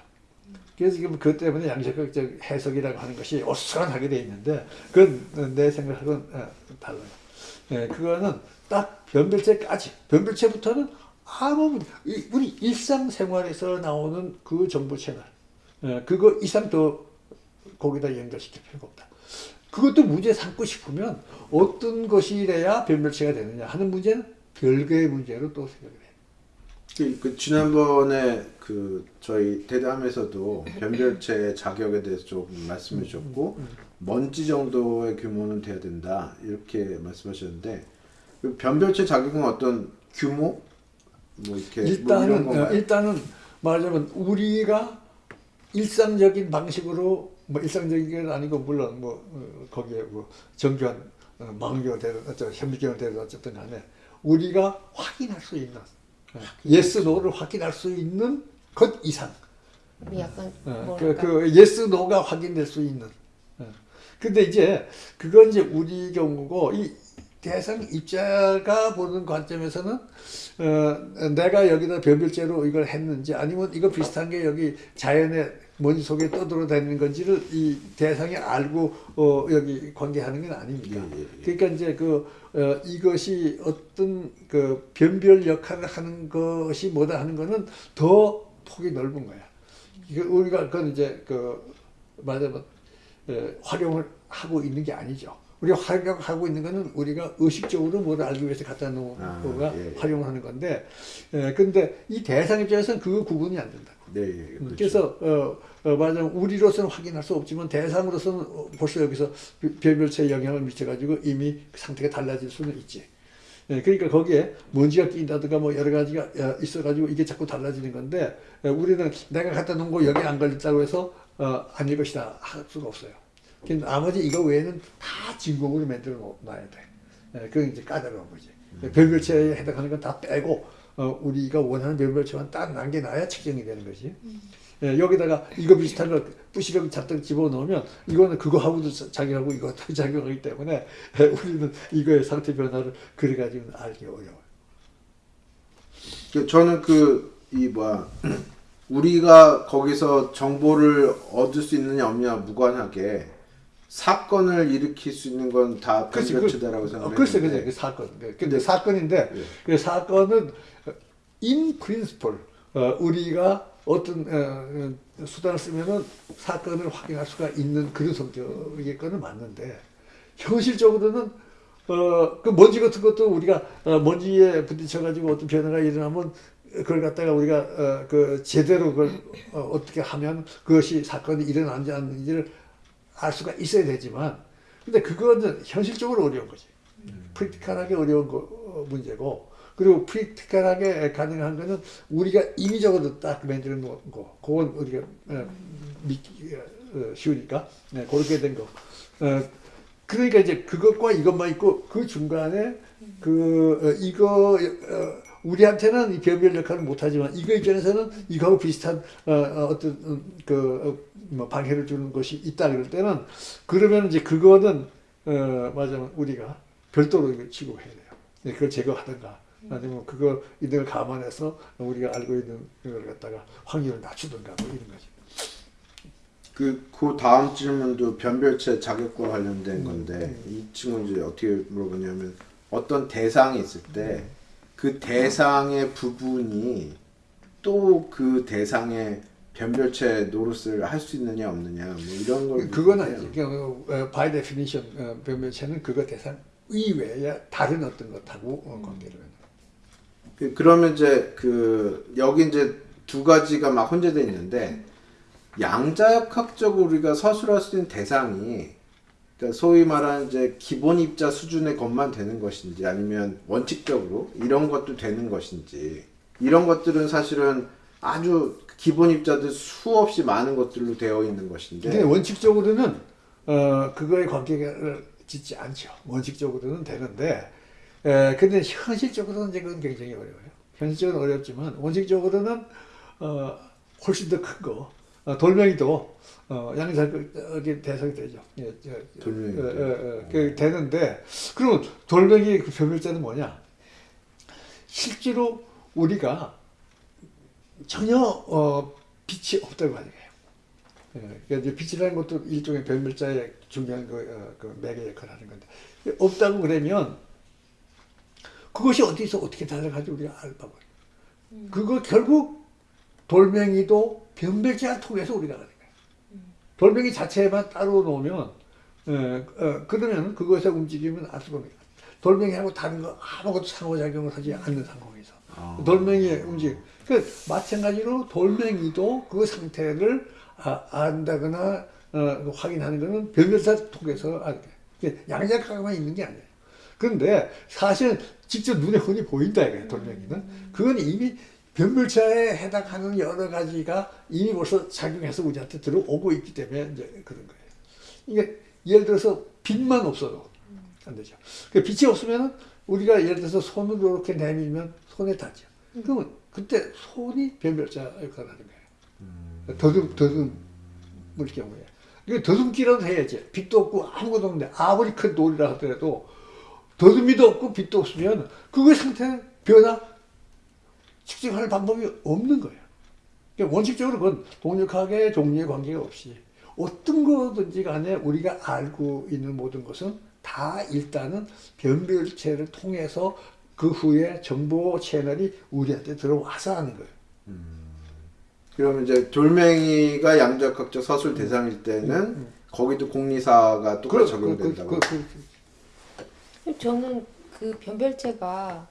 Speaker 2: 그래서 지금 그 때문에 양적학적 해석이라고 하는 것이 어수선하게 돼 있는데 그건 내 생각하고는 어, 달라요. 예, 그거는 딱 변별체까지 변별체부터는 아무 우리 일상생활에서 나오는 그 정보 채널 예, 그거 이상 더 거기다 연결시킬 필요가 없다. 그것도 문제 삼고 싶으면 어떤 것이 래야 변별체가 되느냐 하는 문제는 별개의 문제로 또 생각을 해요.
Speaker 1: 그, 그 지난번에 그 저희 대담에서도 변별체 자격에 대해서 조금 말씀해 주셨고 먼지 정도의 규모는 돼야 된다 이렇게 말씀하셨는데 그 변별체 자격은 어떤 규모 뭐 이렇게 뭐
Speaker 2: 일단은? 어, 일단은 말하자면 우리가 일상적인 방식으로 뭐 일상적인 건 아니고 물론 뭐 어, 거기에 뭐 정교한 어, 망교가 되든 어쩌 현미경을 되든 어쨌든 간에 우리가 확인할 수 있는 yes no를 확인할 수 있는 것 이상
Speaker 3: 약간
Speaker 2: 어, 그, 그 yes no가 확인될 수 있는. 어. 근데 이제 그건 이제 우리 경우고 이 대상 입자가 보는 관점에서는 어, 내가 여기다 변별제로 이걸 했는지 아니면 이거 비슷한 게 여기 자연의 먼지 속에 떠돌아다니는 건지를 이 대상이 알고 어, 여기 관계하는 건 아닙니까?
Speaker 1: 예, 예, 예.
Speaker 2: 그러니까 이제 그 어, 이것이 어떤 그 변별 역할을 하는 것이 뭐다 하는 거는 더 폭이 넓은 거야. 이거 우리가 그건 이제 그 말하자면 에, 활용을 하고 있는 게 아니죠. 우리가 활용하고 있는 거는 우리가 의식적으로 뭐를 알기 위해서 갖다 놓은
Speaker 1: 아,
Speaker 2: 거가
Speaker 1: 예, 예.
Speaker 2: 활용을 하는 건데, 에, 근데 이 대상 입장에서는 그 구분이 안 된다.
Speaker 1: 네, 예,
Speaker 2: 음,
Speaker 1: 그렇죠.
Speaker 2: 그래서 어, 어, 말하자면 우리로서는 확인할 수 없지만 대상으로서는 어, 벌써 여기서 별별체에 영향을 미쳐가지고 이미 그 상태가 달라질 수는 있지. 예, 그러니까 거기에 먼지가 끼인다든가 뭐 여러 가지가 어, 있어가지고 이게 자꾸 달라지는 건데 어, 우리는 내가 갖다 놓은 거 여기 안 걸렸다고 해서 어, 아닐 것이다 할 수가 없어요. 근데 나머지 이거 외에는 다 진공으로 만들어 놓- 놔야 돼. 예, 그건 이제 까다로운 거지. 별별체에 해당하는 건 다 빼고 어, 우리가 원하는 별별체만 딱 남겨놔야 측정이 되는 거지. 예, 여기다가 이거 비슷한 걸 부시럭 잔뜩 집어넣으면 이거는 그거하고도 자- 작용하고 이것도 작용하기 때문에 예, 우리는 이거의 상태 변화를 그래가지고는 알기 어려워요.
Speaker 1: 그 저는 그 이 뭐야 우리가 거기서 정보를 얻을 수 있느냐 없느냐 무관하게 사건을 일으킬 수 있는 건다 생각했는데
Speaker 2: 어, 글쎄, 글쎄, 그 사건. 네, 근데
Speaker 1: 네.
Speaker 2: 사건인데,
Speaker 1: 예.
Speaker 2: 그 사건은 in principle, 어, 우리가 어떤 어, 어, 수단을 쓰면은 사건을 확인할 수가 있는 그런 성격의 거는 맞는데, 현실적으로는 어, 그 먼지 같은 것도 우리가 어, 먼지에 부딪혀가지고 어떤 변화가 일어나면 그걸 갖다가 우리가 어, 그 제대로 그걸 어, 어떻게 하면 그것이 사건이 일어나는지 안 하는지를 알 수가 있어야 되지만 근데 그거는 현실적으로 어려운 거지. 프랙티컬하게 어려운 거, 어, 문제고 그리고 프랙티컬하게 가능한 거는 우리가 임의적으로 딱 만들어 놓은 거 그건 우리가 어, 믿기 어, 쉬우니까 네, 그렇게 된 거. 어, 그러니까 이제 그것과 이것만 있고 그 중간에 그 어, 이거 어, 우리한테는 이 변별 역할을 못하지만 이거 입장에서는 이거하고 비슷한 어, 어, 어떤 음, 그 어, 뭐 방해를 주는 것이 있다 그럴 때는 그러면 이제 그거는 어, 맞아면 우리가 별도로 이걸 취급해야 돼요. 네, 그걸 제거하든가 아니면 그거 있는 걸 감안해서 우리가 알고 있는 걸 갖다가 확률을 낮추든가 뭐 이런 거지.
Speaker 1: 그, 그 다음 질문도 변별체 자격과
Speaker 2: 음.
Speaker 1: 관련된 건데 이 친구는 이제 어떻게 물어보냐면 어떤 대상이 있을 때
Speaker 2: 음.
Speaker 1: 그 대상의 부분이 또 그 대상의 변별체 노릇을 할 수 있느냐 없느냐 뭐 이런 걸
Speaker 2: 그건. 아니지. 그, 어, by definition 어, 변별체는 그거 대상 이외에 다른 어떤 것하고 어, 관계를 해요.
Speaker 1: 그- 그러면 이제 그 여기 이제 두 가지가 막 혼재돼 있는데 양자역학적으로 우리가 서술할 수 있는 대상이 그러니까 소위 말하는 이제 기본 입자 수준의 것만 되는 것인지 아니면 원칙적으로 이런 것도 되는 것인지 이런 것들은 사실은 아주 기본 입자들 수없이 많은 것들로 되어 있는 것인데
Speaker 2: 근데 원칙적으로는 어 그거에 관계를 짓지 않죠. 원칙적으로는 되는데 에 근데 현실적으로는 이제 그건 굉장히 어려워요. 현실적으로 어렵지만 원칙적으로는 어 훨씬 더 큰 거. 어, 돌멩이도 어 양자극이 대상이 되죠. 예, 저,
Speaker 1: 돌멩이도.
Speaker 2: 어, 어, 어, 그 되는데 그러면 돌멩이 그 변별자는 뭐냐? 실제로 우리가 전혀 어, 빛이 없다고 하는 거예요. 예, 그러니까 이제 빛이라는 것도 일종의 변별자의 중요한 그, 어, 그 매개 역할을 하는 건데 없다고 그러면 그것이 어디서 어떻게 달라가지고 우리가 알 바가 그거 결국 돌멩이도 변별자를 통해서 우리가 아는 거예요. 돌멩이 자체만 따로 놓으면 예, 어, 그러면 그것에 움직이면 알 수가 없어요. 돌멩이하고 다른 거 아무것도 상호작용을 하지 않는 상황에서
Speaker 1: 아.
Speaker 2: 돌멩이의 움직. 그 마찬가지로 돌멩이도 그 상태를 아, 안다거나 어, 확인하는 것은 변별사 통해서. 이게 양자각만 있는 게 아니에요. 그런데 사실 직접 눈에 흔히 보인다 이거예요. 돌멩이는. 그건 이미 변별차에 해당하는 여러 가지가 이미 벌써 작용해서 우리한테 들어오고 있기 때문에 이제 그런 거예요. 이게 예를 들어서 빛만 없어도 안 되죠. 그 빛이 없으면 우리가 예를 들어서 손을 이렇게 내밀면 손에 닿죠. 그러면 그때 손이 변별자 역할을 하는 거예요. 더듬 더듬을 경우에 더듬기라도 해야지. 빛도 없고 아무것도 없는데 아무리 큰 돌이라 하더라도 더듬이도 없고 빛도 없으면 그거의 상태는 변화 측정할 방법이 없는 거예요. 그러니까 원칙적으로 그건 동력학의 종류의 관계가 없이 어떤 거든지 간에 우리가 알고 있는 모든 것은 다 일단은 변별체를 통해서 그 후에 정보 채널이 우리한테 들어와서 하는 거예요.
Speaker 1: 그러면 이제 돌멩이가 양자각적 서술 대상일 때는 거기도 공리사가 똑같이 적용된다고.
Speaker 2: 그, 그, 그,
Speaker 3: 저는 그 변별체가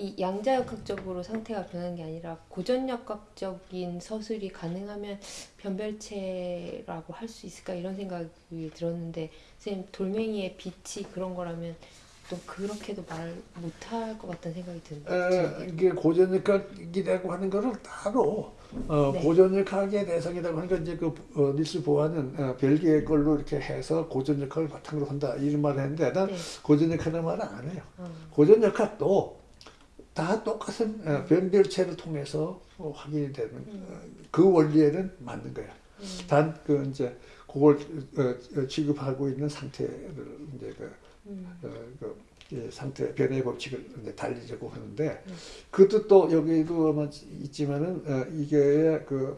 Speaker 3: 이 양자역학적으로 상태가 변하는 게 아니라 고전역학적인 서술이 가능하면 변별체라고 할 수 있을까 이런 생각이 들었는데 선생님 돌멩이의 빛이 그런 거라면 또 그렇게도 말 못할 것 같다는 생각이 드는데
Speaker 2: 에, 이게 고전역학이라고 하는 거를 따로 어,
Speaker 3: 네.
Speaker 2: 고전역학의 대상이라고 하는 건 이제 그 어, 닐스 보아는 어, 벨기에 걸로 이렇게 해서 고전역학을 바탕으로 한다 이런 말을 했는데 난
Speaker 3: 네.
Speaker 2: 고전역학이라는 말은 안 해요.
Speaker 3: 어.
Speaker 2: 고전역학도 다 똑같은 어, 변별체를 통해서 어, 확인이 되는 어, 그 원리에는 맞는 거야. 단 그 이제 그걸 어, 어, 취급하고 있는 상태를 이제 그, 어, 그 예, 상태 변의 법칙을 이제 달리자고 하는데 그것도 또 여기도 아마 있지만은 어, 이게 그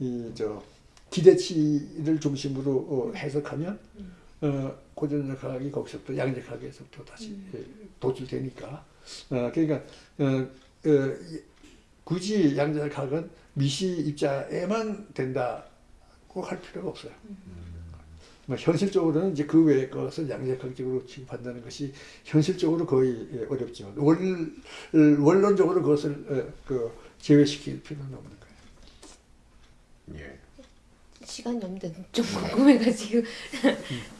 Speaker 2: 이 저 기대치를 중심으로 어, 해석하면 어, 고전역학이 거기서부터 양력학에서부터 다시 예, 도출되니까 어, 그러니까 어, 어, 이- 굳이 양자역학은 미시 입자에만 된다고 할 필요가 없어요. 뭐 현실적으로는 이제 그 외의 것을 양자역학적으로 취급한다는 것이 현실적으로 거의 예, 어렵지만 원, 원론적으로 그것을 어, 그 제외시킬 필요는 없는 거예요.
Speaker 1: 예.
Speaker 3: 시간이 없는데 좀 궁금해가지고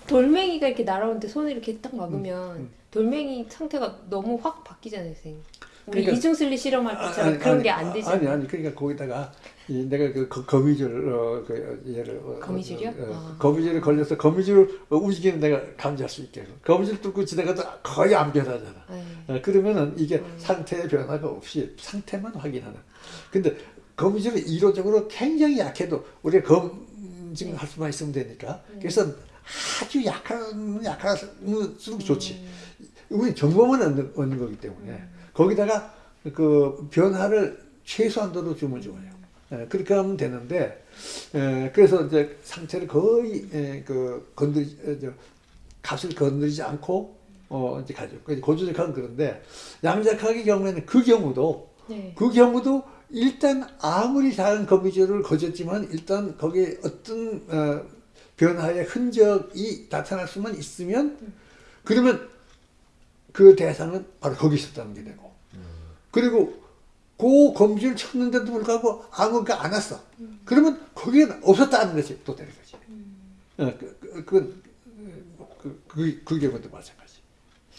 Speaker 3: 돌멩이가 이렇게 날아오는데 손을 이렇게 딱 막으면 돌멩이 상태가 너무 확 바뀌잖아요 선생님 우리
Speaker 2: 그러니까-
Speaker 3: 이중슬리 실험할 때처럼 그런 게 안 되잖아요
Speaker 2: 아니 아니 그러니까 거기다가 이 내가 그 거- 거미줄 어, 그 얘를 어,
Speaker 3: 거미줄이요?
Speaker 2: 어, 어,
Speaker 3: 아.
Speaker 2: 거미줄에 걸려서 거미줄 어, 움직이는 내가 감지할 수 있게 거미줄 뚫고 지나가도 거의 안 변하잖아.
Speaker 3: 네.
Speaker 2: 어, 그러면은 이게
Speaker 3: 음.
Speaker 2: 상태의 변화가 없이 상태만 확인하는. 근데 거미줄은 이론적으로 굉장히 약해도 우리가 검 증할 수만 있으면 되니까.
Speaker 3: 음.
Speaker 2: 그래서 아주 약한 약할수록 좋지.
Speaker 3: 음.
Speaker 2: 우리 정보만 얻는, 얻는 거기 때문에 거기다가 그 변화를 최소한도로 주면 좋아요. 예, 그렇게 하면 되는데 예, 그래서 이제 상태를 거의 예, 그 건드리 어, 저, 값을 건드리지 않고 어 이제 가죠. 고조적학은 그런데 양자학의 경우에는 그 경우도
Speaker 3: 네.
Speaker 2: 그 경우도 일단 아무리 작은 거미줄을 거졌지만 일단 거기에 어떤 어, 변화의 흔적이 나타날 수만 있으면 그러면 그 대상은 바로 거기 있었다는 게 되고. 그리고 그 거미줄을 쳤는데도 불구하고 아무가 안 왔어. 그러면 거기에 없었다는 것이 또 되는 거지. 어, 그, 그, 그건 그 그 그게 먼저 마찬가지.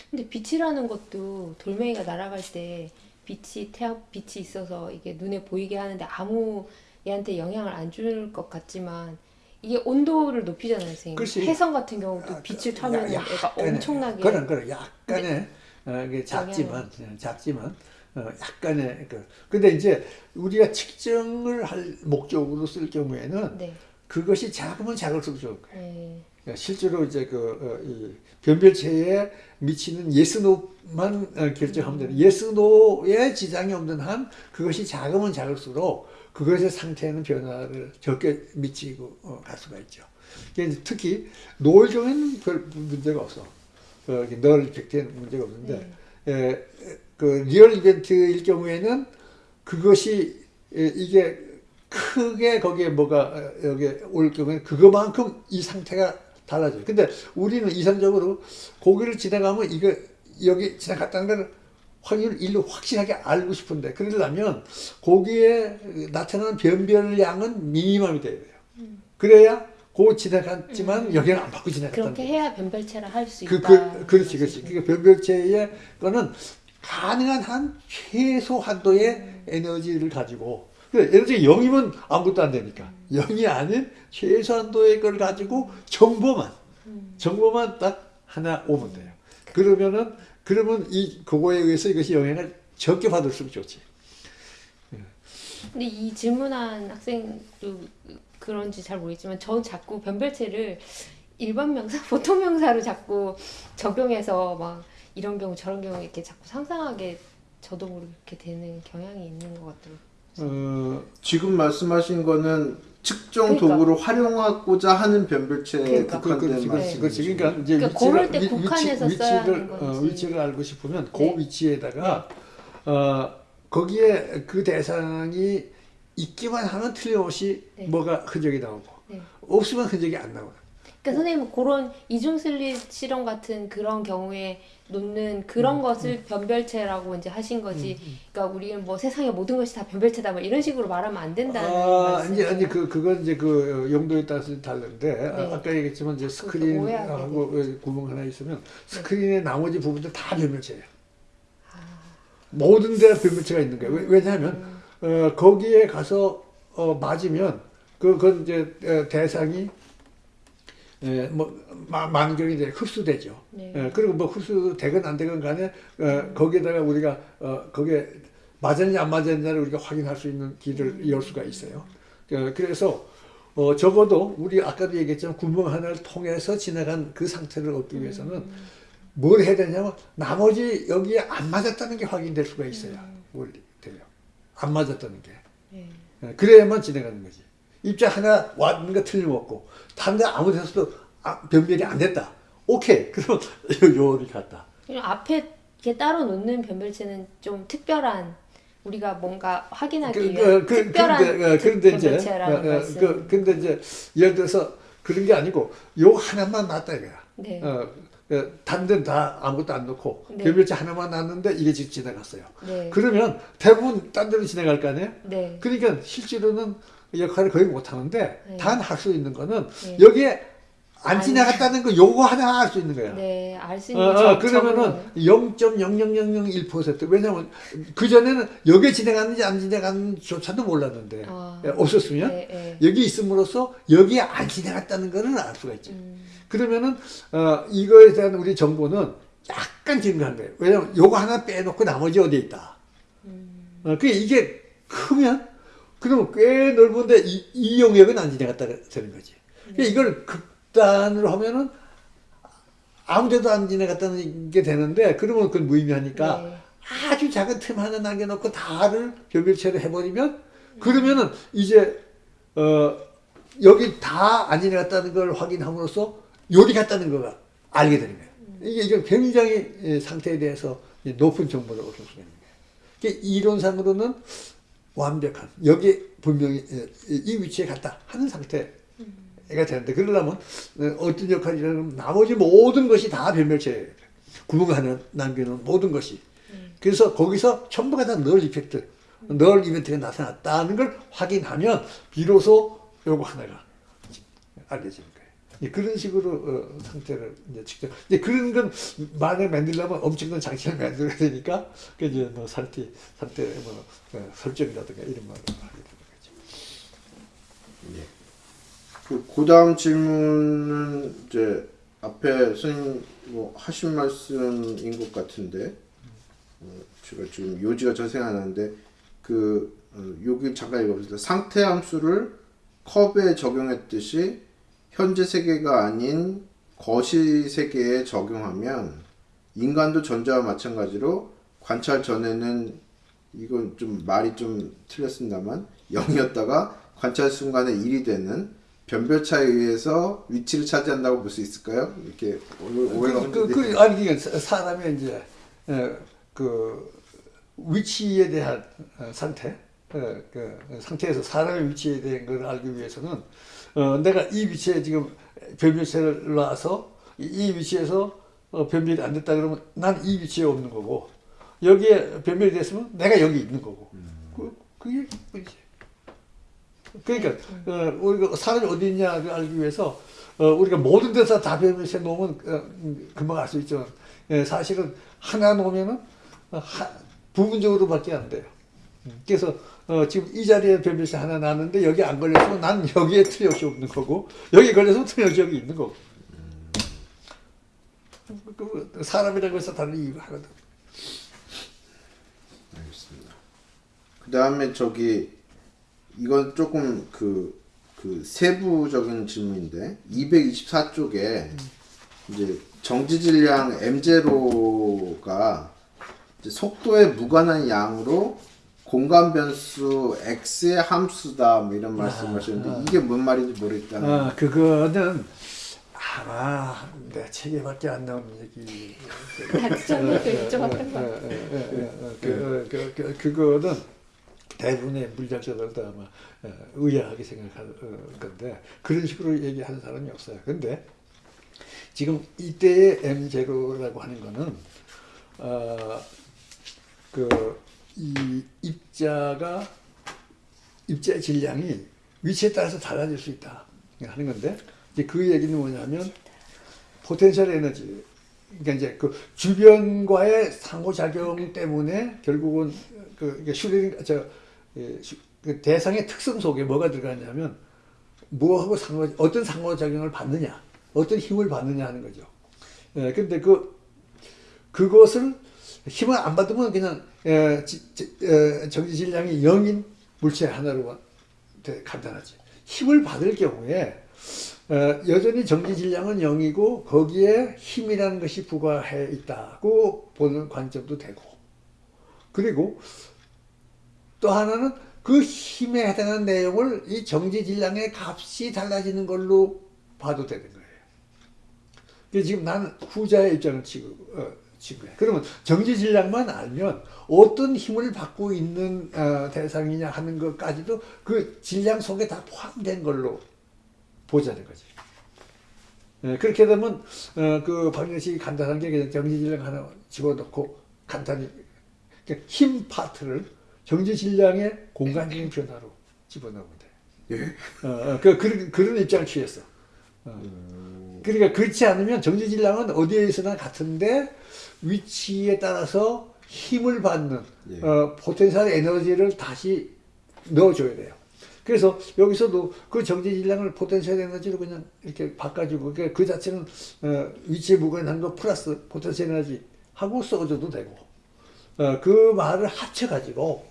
Speaker 3: 근데 빛이라는 것도 돌멩이가 날아갈 때 빛이 태양 빛이 있어서 이게 눈에 보이게 하는데 아무 얘한테 영향을 안 줄 것 같지만 이게 온도를 높이잖아요, 선생님. 해성 같은 경우도 빛을 타면
Speaker 2: 야, 약간의,
Speaker 3: 엄청나게
Speaker 2: 그런 그런 약간의 어, 이게 작지만 어, 작지만 어, 약간의 그 근데 이제 우리가 측정을 할 목적으로 쓸 경우에는
Speaker 3: 네.
Speaker 2: 그것이 작으면 작을수록 좋은 거예요.
Speaker 3: 네.
Speaker 2: 그러니까 실제로 이제 그 어, 이 변별체에 미치는 예스노만 어, 결정하면 되는 예스노에 지장이 없는 한 그것이 작으면 작을수록 그것의 상태에는 변화를 적게 미치고 어, 갈 수가 있죠. 특히 노을 경우에는 별 문제가 없어. 어, 널 이펙트에는 문제가 없는데
Speaker 3: 네.
Speaker 2: 에, 그 리얼 이벤트일 경우에는 그것이 에, 이게 크게 거기에 뭐가 어, 여기 올 경우에 그거만큼 이 상태가 달라져요. 근데 우리는 이상적으로 고기를 지나가면 이거 여기 지나갔다는 걸 확률 일로 확실하게 알고 싶은데 그러려면 고기에 나타나는 변별량은 미니멈이 돼야 돼요. 그래야 고 지나갔지만 여기는 안 받고 지나갔다는
Speaker 3: 그렇게. 해야 변별체를 할수
Speaker 2: 그,
Speaker 3: 있다.
Speaker 2: 그, 그 렇지, 그렇지. 그러니까 변별체의 거는 가능한 한 최소 한도의 에너지를 가지고, 그 예를 들어 0이면 아무것도 안 되니까. 0이 아닌 최소 한도의 걸 가지고 정보만, 정보만 딱 하나 오면 돼요. 그러면은, 그러면 이, 그거에 의해서 이것이 영향을 적게 받을수록 좋지.
Speaker 3: 근데 이 질문한 학생도 그런지 잘 모르겠지만 저는 자꾸 변별체를 일반 명사, 보통 명사로 자꾸 적용해서 막 이런 경우 저런 경우 이렇게 자꾸 상상하게 저도 모르게 되는 경향이 있는 것 같더라고요.
Speaker 2: 어,
Speaker 1: 지금 말씀하신 거는 측정
Speaker 3: 그러니까.
Speaker 1: 도구를 활용하고자 하는 변별체에
Speaker 3: 그러니까.
Speaker 1: 국한된
Speaker 2: 그렇지, 그렇지,
Speaker 1: 말씀이시죠.
Speaker 2: 그렇지. 그러니까 이제
Speaker 3: 그러니까
Speaker 2: 위치를,
Speaker 3: 고를 때
Speaker 2: 위-
Speaker 3: 국한해서
Speaker 2: 위치,
Speaker 3: 써야
Speaker 2: 위치를,
Speaker 3: 하는
Speaker 2: 어,
Speaker 3: 건지.
Speaker 2: 위치를 알고 싶으면 그
Speaker 3: 네.
Speaker 2: 위치에다가 어, 거기에 그 대상이 있기만 하면 틀림없이
Speaker 3: 네.
Speaker 2: 뭐가 흔적이 나오고
Speaker 3: 네.
Speaker 2: 없으면 흔적이 안 나오고.
Speaker 3: 그러니까 선생님은 그런 이중 슬릿 실험 같은 그런 경우에 놓는 그런
Speaker 2: 음,
Speaker 3: 것을 변별체라고 이제 하신 거지. 그러니까 우리는 뭐 세상의 모든 것이 다 변별체다 뭐 이런 식으로 말하면 안 된다는
Speaker 2: 아,
Speaker 3: 말씀.
Speaker 2: 이제 아니 그 그건 이제 그 어, 용도에 따라서 다른데
Speaker 3: 네.
Speaker 2: 아, 아까 얘기했지만 이제 스크린하고 어, 구멍 하나 있으면 스크린의 나머지 부분들 다 변별체예요. 모든 데 변별체가 있는 거예요. 왜- 왜냐하면 어, 거기에 가서 어, 맞으면 그- 그건 이제 어, 대상이 에, 뭐 마- 만경이 이제 흡수되죠.
Speaker 3: 네.
Speaker 2: 예, 그리고 뭐 흡수되건 안 되건 간에 어, 거기에다가 우리가 어, 거기에 맞았냐 안 맞았냐를 우리가 확인할 수 있는 길을 열 수가 있어요. 어, 그래서 어, 적어도 우리 아까도 얘기했지만 구멍 하나를 통해서 지나간 그 상태를 얻기 위해서는 뭘 해야 되냐면 나머지 여기에 안 맞았다는 게 확인될 수가 있어요. 원리 돼요. 안 맞았다는 게.
Speaker 3: 네.
Speaker 2: 예, 그래야만 진행하는 거지. 입자 하나 왔는 거 틀림없고 다른 데 아무 데서도 아, 변별이 안 됐다. 오케이. 그럼 요리 갔다.
Speaker 3: 앞에 이렇게 따로 놓는 변별체는 좀 특별한 우리가 뭔가 확인하기
Speaker 2: 그,
Speaker 3: 위한
Speaker 2: 그, 그,
Speaker 3: 특별한
Speaker 2: 근데, 어, 그런데 이제,
Speaker 3: 변별체라는
Speaker 2: 어, 어,
Speaker 3: 말씀.
Speaker 2: 그, 근데 이제, 예를 들어서 그런 게 아니고, 요 하나만 놨다 이거야.
Speaker 3: 네.
Speaker 2: 어, 어, 다른 데는 다 아무것도 안 넣고,
Speaker 3: 네.
Speaker 2: 변별체 하나만 놨는데 이게 지금 지나갔어요.
Speaker 3: 네.
Speaker 2: 그러면 대부분 딴 데로 지나갈 거 아니에요?
Speaker 3: 네.
Speaker 2: 그러니까 실제로는 역할을 거의 못 하는데,
Speaker 3: 네.
Speaker 2: 단할 수 있는 거는
Speaker 3: 네.
Speaker 2: 여기에 안. 지나갔다는 거 요거 하나 할수 있는 거야.
Speaker 3: 네, 알수
Speaker 2: 어,
Speaker 3: 있는
Speaker 2: 어,
Speaker 3: 점-
Speaker 2: 그러면은
Speaker 3: 점은
Speaker 2: 0.00001% 왜냐면 그 전에는 여기에 지나갔는지 안 지나갔는지조차도 몰랐는데
Speaker 3: 아.
Speaker 2: 예, 없었으면
Speaker 3: 네, 네.
Speaker 2: 여기 있음으로써 여기에 안 지나갔다는 거는 알 수가 있죠.
Speaker 3: 음,
Speaker 2: 그러면은 어, 이거에 대한 우리 정보는 약간 증가한 거예요. 왜냐면 요거 하나 빼놓고 나머지 어디에 있다.
Speaker 3: 음.
Speaker 2: 어, 그 이게 크면 그러면 꽤 넓은데 이, 이 영역은 안 지나갔다 되는 거지. 그러니까 이걸 극단으로 하면은 아무데도 안 지나갔다는 게 되는데 그러면 그건 무의미하니까
Speaker 3: 네.
Speaker 2: 아주 작은 틈 하나 남겨놓고 다를 변별체로 해버리면 그러면은 이제 어 여기 다 안 지나갔다는 걸 확인함으로써 요리 갔다는 걸 알게 되는 거예요. 이게 이게 굉장히 예, 상태에 대해서 이 높은 정보를 얻을 수가 있는 거예요. 이론상으로는 완벽한 여기 분명히 예, 이 위치에 갔다 하는 상태가 되는데 그러려면 어, 어떤 역할이라면 나머지 모든 것이 다 변별체예요. 구멍 하나 남기는 모든 것이. 그래서 거기서 전부가 다 널 이펙트, 널 이벤트가 나타났다는 걸 확인하면 비로소 요거 하나가. 이제 그런 식으로 어, 상태를 이제 측정. 이제 그런 건 만에 만들려면 엄청난 장치를 만들어야 되니까 그 이제 뭐 상태 상태 뭐 어, 설정이라든가 이런 말을 하게 되는 거죠.
Speaker 1: 예. 그 그 다음 질문은 이제 앞에 선생님 뭐 하신 말씀인 것 같은데 어, 제가 지금 요지가 잘 생각 안 나는데 그 어, 여기 잠깐 읽어보세요. 상태 함수를 컵에 적용했듯이 현재 세계가 아닌 거시 세계에 적용하면 인간도 전자와 마찬가지로 관찰 전에는 이건 좀 말이 좀 틀렸습니다만 0이었다가 관찰 순간에 1이 되는 변별 차에 의해서 위치를 차지한다고 볼 수 있을까요? 이렇게 오해- 오해가
Speaker 2: 그, 그, 그, 아니, 이게 사- 사람의 이제, 어, 그, 위치에 대한 어, 상태, 어, 그 상태에서 사람의 위치에 대한 걸 알기 위해서는, 어, 내가 이 위치에 지금 변별체를 놔서 이, 이 위치에서 어, 변별이 안 됐다 그러면 난 이 위치에 없는 거고, 여기에 변별이 됐으면 내가 여기 있는 거고. 그, 그게 뭐지. 그러니까 어, 우리가 사람이 어디 있냐를 알기 위해서 어, 우리가 모든 데서 다 변별해 놓으면 어, 음, 금방 알 수 있죠. 예, 사실은 하나 놓으면은 어, 하, 부분적으로 밖에 안 돼요. 음, 그래서 어, 지금 이 자리에 변별세 하나 나는데 여기 안 걸렸으면 난 여기에 틀림없이 없는 거고 여기 걸려서 틀림없이 여기 있는 거고. 그, 그 사람이라고 해서 다른 이유가 하거든.
Speaker 1: 알겠습니다. 그 다음에 저기 이건 조금 그, 그 세부적인 질문인데 224쪽에 이제 정지질량 m0가 이제 속도에 무관한 양으로 공간 변수 x의 함수다 뭐 이런 말씀하셨는데 이게 뭔 말인지 모르겠다는
Speaker 2: 아, 그거는 아마 내 책에밖에 안 나오는 얘기. 그, 그거는 대부분의 물리학자들도 아마 어, 의아하게 생각할 어, 건데 그런 식으로 얘기하는 사람이 없어요. 근데 지금 이때의 M0라고 하는 거는 어, 그 이 입자가 입자의 질량이 위치에 따라서 달라질 수 있다 하는 건데 이제 그 얘기는 뭐냐면 potential 에너지 그러니까 이제 그 주변과의 상호작용 때문에 결국은 그 슈레딩 저 예, 슈- 그 대상의 특성 속에 뭐가 들어가냐면 뭐하고 상호 어떤 상호작용을 받느냐 어떤 힘을 받느냐 하는 거죠. 예, 근데 그 그것을 힘을 안 받으면 그냥 에, 지, 지, 에, 정지 질량이 0인 물체 하나로 되- 간단하지. 힘을 받을 경우에 어, 여전히 정지 질량은 0이고 거기에 힘이라는 것이 부과해 있다고 보는 관점도 되고 그리고 또 하나는 그 힘에 해당하는 내용을 이 정지 질량의 값이 달라지는 걸로 봐도 되는 거예요. 지금 나는 후자의 입장을 치고, 어, 해. 그러면 정지 질량만 알면 어떤 힘을 받고 있는 어, 대상이냐 하는 것까지도 그 질량 속에 다 포함된 걸로 보자는 거지. 예, 그렇게 되면 어, 그 방정식이 간단한 게 그냥 정지 질량 하나 집어넣고 간단히 그러니까 힘 파트를 정지 질량의 공간적인 변화로 집어넣으면 돼.
Speaker 1: 예?
Speaker 2: 어, 어, 그, 그런, 그런 입장을 취했어. 어. 그러니까 그렇지 않으면 정지 질량은 어디에 있으나 같은데 위치에 따라서 힘을 받는
Speaker 1: 예.
Speaker 2: 어, potential 에너지를 다시 넣어줘야 돼요. 그래서 여기서도 그 정지 질량을 potential 에너지로 그냥 이렇게 바꿔주고 그그 자체는 어, 위치에 무관한 거 플러스 potential 에너지 하고 써줘도 되고 어, 그 말을 합쳐 가지고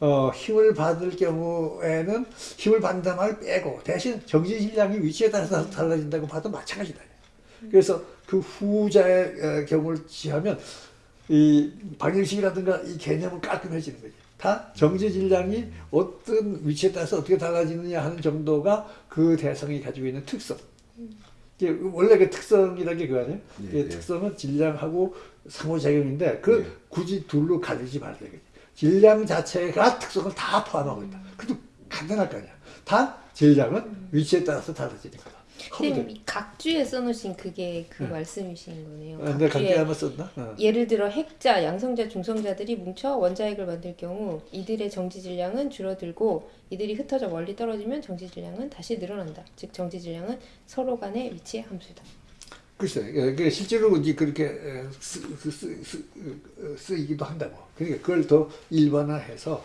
Speaker 2: 어, 힘을 받을 경우에는 힘을 받는다 말 빼고 대신 정지 질량이 위치에 따라서 달라진다고 봐도 마찬가지다. 그래서 그 후자의 어, 경우를 취하면 이 방정식이라든가 이 개념은 깔끔해지는 거지. 다 정지 질량이 어떤 위치에 따라서 어떻게 달라지느냐 하는 정도가 그 대상이 가지고 있는 특성. 이게 원래 그 특성이라는 게 그거 아니에요?
Speaker 1: 예,
Speaker 2: 그
Speaker 1: 예.
Speaker 2: 특성은 질량하고 상호작용인데 그
Speaker 1: 예.
Speaker 2: 굳이 둘로 가리지 말아야 되겠지. 질량 자체가 특성을 다 포함하고 있다. 그래도 간단할 거 아니야. 다 질량은 위치에 따라서 달라지는 거다.
Speaker 3: 선생님 이 각주에 써놓으신 그게 그
Speaker 2: 네.
Speaker 3: 말씀이신 거네요.
Speaker 2: 아,
Speaker 3: 각주에
Speaker 2: 각기 한번 썼나? 어.
Speaker 3: 예를 들어 핵자, 양성자, 중성자들이 뭉쳐 원자핵을 만들 경우 이들의 정지 질량은 줄어들고 이들이 흩어져 멀리 떨어지면 정지 질량은 다시 늘어난다. 즉 정지 질량은 서로 간의 위치의 함수다.
Speaker 2: 글쎄, 예, 그 실제로 이제 그렇게 에, 쓰, 쓰, 쓰, 쓰, 어, 쓰이기도 한다고. 그러니까 그걸 더 일반화해서 어,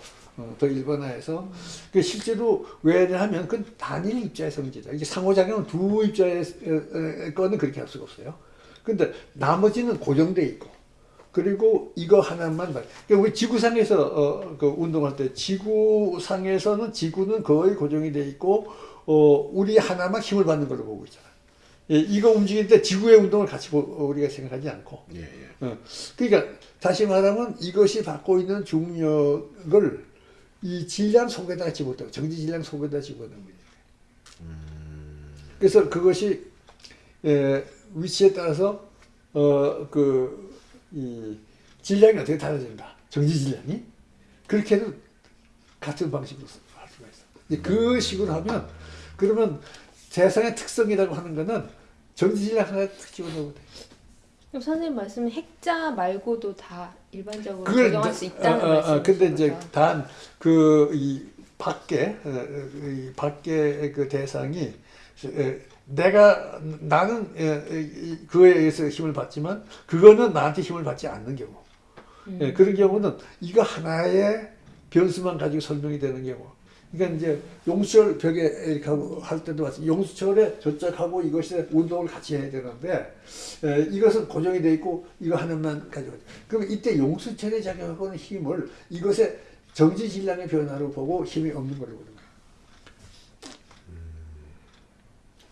Speaker 2: 더 일반화해서 그 실제로 왜냐하면 그건 단일 입자의 성질이다. 이게 상호작용은 두 입자의 거는 그렇게 할 수가 없어요. 근데 나머지는 고정돼 있고 그리고 이거 하나만 말. 그러니까 우리 지구상에서 어, 그 운동할 때 지구상에서는 지구는 거의 고정이 돼 있고 어, 우리 하나만 힘을 받는 걸로 보고 있잖아. 예, 이거 움직일 때 지구의 운동을 같이 보, 우리가 생각하지 않고.
Speaker 1: 예, 예.
Speaker 2: 어, 그러니까 다시 말하면 이것이 받고 있는 중력을 이 질량 속에다 집어넣고 정지 질량 속에다 집어넣는 거예요. 그래서 그것이 에, 위치에 따라서 어 그 이 질량이 어떻게 달라진다. 정지 질량이 그렇게 해도 같은 방식으로 할 수가 있어. 이제 그 식으로 하면 그러면 세상의 특성이라고 하는 거는 정지 질량 하나 탁 집어넣으면 돼.
Speaker 3: 그럼 선생님 말씀은 핵자 말고도 다 일반적으로
Speaker 2: 그걸
Speaker 3: 적용할 수 있다는
Speaker 2: 어, 어, 어,
Speaker 3: 말씀이신
Speaker 2: 근데 이제? 단 그 이 밖에 어, 어, 이 밖에 그 대상이 에, 내가 나는 에, 이- 그거에 의해서 힘을 받지만 그거는 나한테 힘을 받지 않는 경우
Speaker 3: 음.
Speaker 2: 예, 그런 경우는 이거 하나의 변수만 가지고 설명이 되는 경우 그러니까 이제 용수철 벽에 이렇게 하고 할 때도 마찬가지 용수철에 저짝하고 이것이 운동을 같이 해야 되는데 에, 이것은 고정이 돼 있고 이거 하나만 가지고 그럼 이때 용수철에 작용하고는 힘을 이것의 정지 질량의 변화로 보고 힘이 없는 걸로 보는 거예요.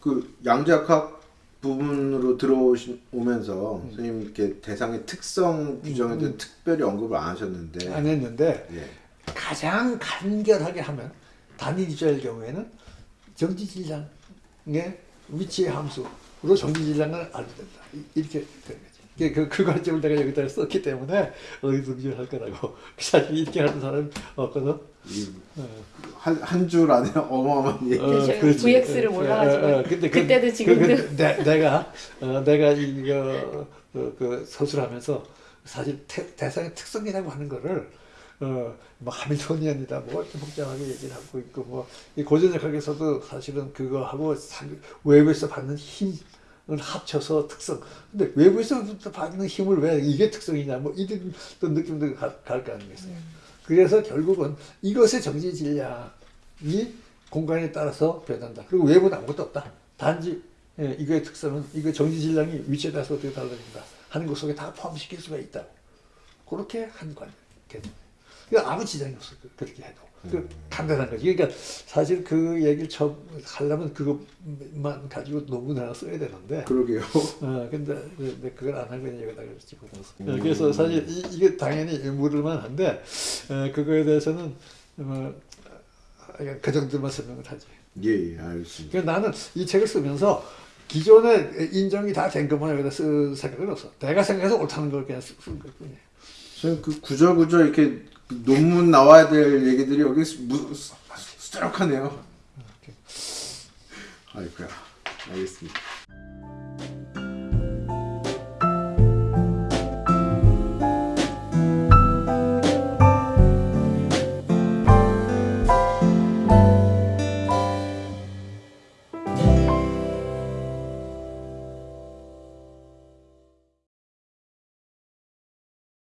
Speaker 1: 그 양자학 부분으로 들어오면서
Speaker 2: 음.
Speaker 1: 선생님 이렇게 대상의 특성 규정에 대해 특별히 언급을 안 하셨는데
Speaker 2: 안 했는데
Speaker 1: 예.
Speaker 2: 가장 간결하게 하면 단일 입자일 경우에는 정지 질량의 위치의 함수로 정지 질량을 알게 된다. 이- 이렇게 되는 거지. 이게 그, 그 관점을 내가 여기다 썼기 때문에 어디서 기할 거라고. 사실 이렇게 하는 사람이 없거든. 어.
Speaker 1: 한한 줄 안에 어마어마한 얘기.
Speaker 3: 어, 제가
Speaker 2: 그렇지.
Speaker 3: VX 를
Speaker 2: 어,
Speaker 3: 몰라가지고
Speaker 2: 어, 어, 근데 그-
Speaker 3: 그때도
Speaker 2: 그-
Speaker 3: 지금도
Speaker 2: 그 내, 내가 어, 내가 이거 그, 그 서술하면서 사실 태, 대상의 특성이라고 하는 거를 어, 뭐 하밀토니안이다 뭐 이렇게 복잡하게 얘기를 하고 있고 뭐 이 고전역학에서도 사실은 그거하고 사- 외부에서 받는 힘을 합쳐서 특성. 근데 외부에서 받는 힘을 왜 이게 특성이냐 뭐 이런 또 느낌도 갈 거 아니겠어요. 그래서 결국은 이것의 정지 질량이 공간에 따라서 변한다. 그리고 외부는 아무것도 없다. 단지 예, 이거의 특성은 이거 정지 질량이 위치에 따라서 어떻게 달라진다 하는 것 속에 다 포함시킬 수가 있다. 그렇게 한 관. 개념. 그러니까 아무 지장이 없어. 그- 그렇게 해도. 그 간단한 거지. 그러니까 사실 그 얘기를 처음 하려면 그것만 가지고 논문을 하나 써야 되는데.
Speaker 1: 그러게요.
Speaker 2: 어, 근데, 근데 그걸 안 하고 그냥 여기다가 집어넣었어. 어, 그래서 사실 이, 이게 당연히 물을만 한데, 어, 그거에 대해서는, 뭐, 어, 그 정도만 설명을 하지.
Speaker 1: 예, 예, 알겠습니다.
Speaker 2: 그러니까 나는 이 책을 쓰면서 기존에 인정이 다 된 것만 여기다 쓸 생각은 없어. 내가 생각해서 옳다는 걸 그냥 쓴 것뿐이야.
Speaker 1: 선생님 그 구절구절 이렇게 논문 나와야 될 얘기들이 여기 수- 수두룩하네요. 아이고야. 알겠습니다.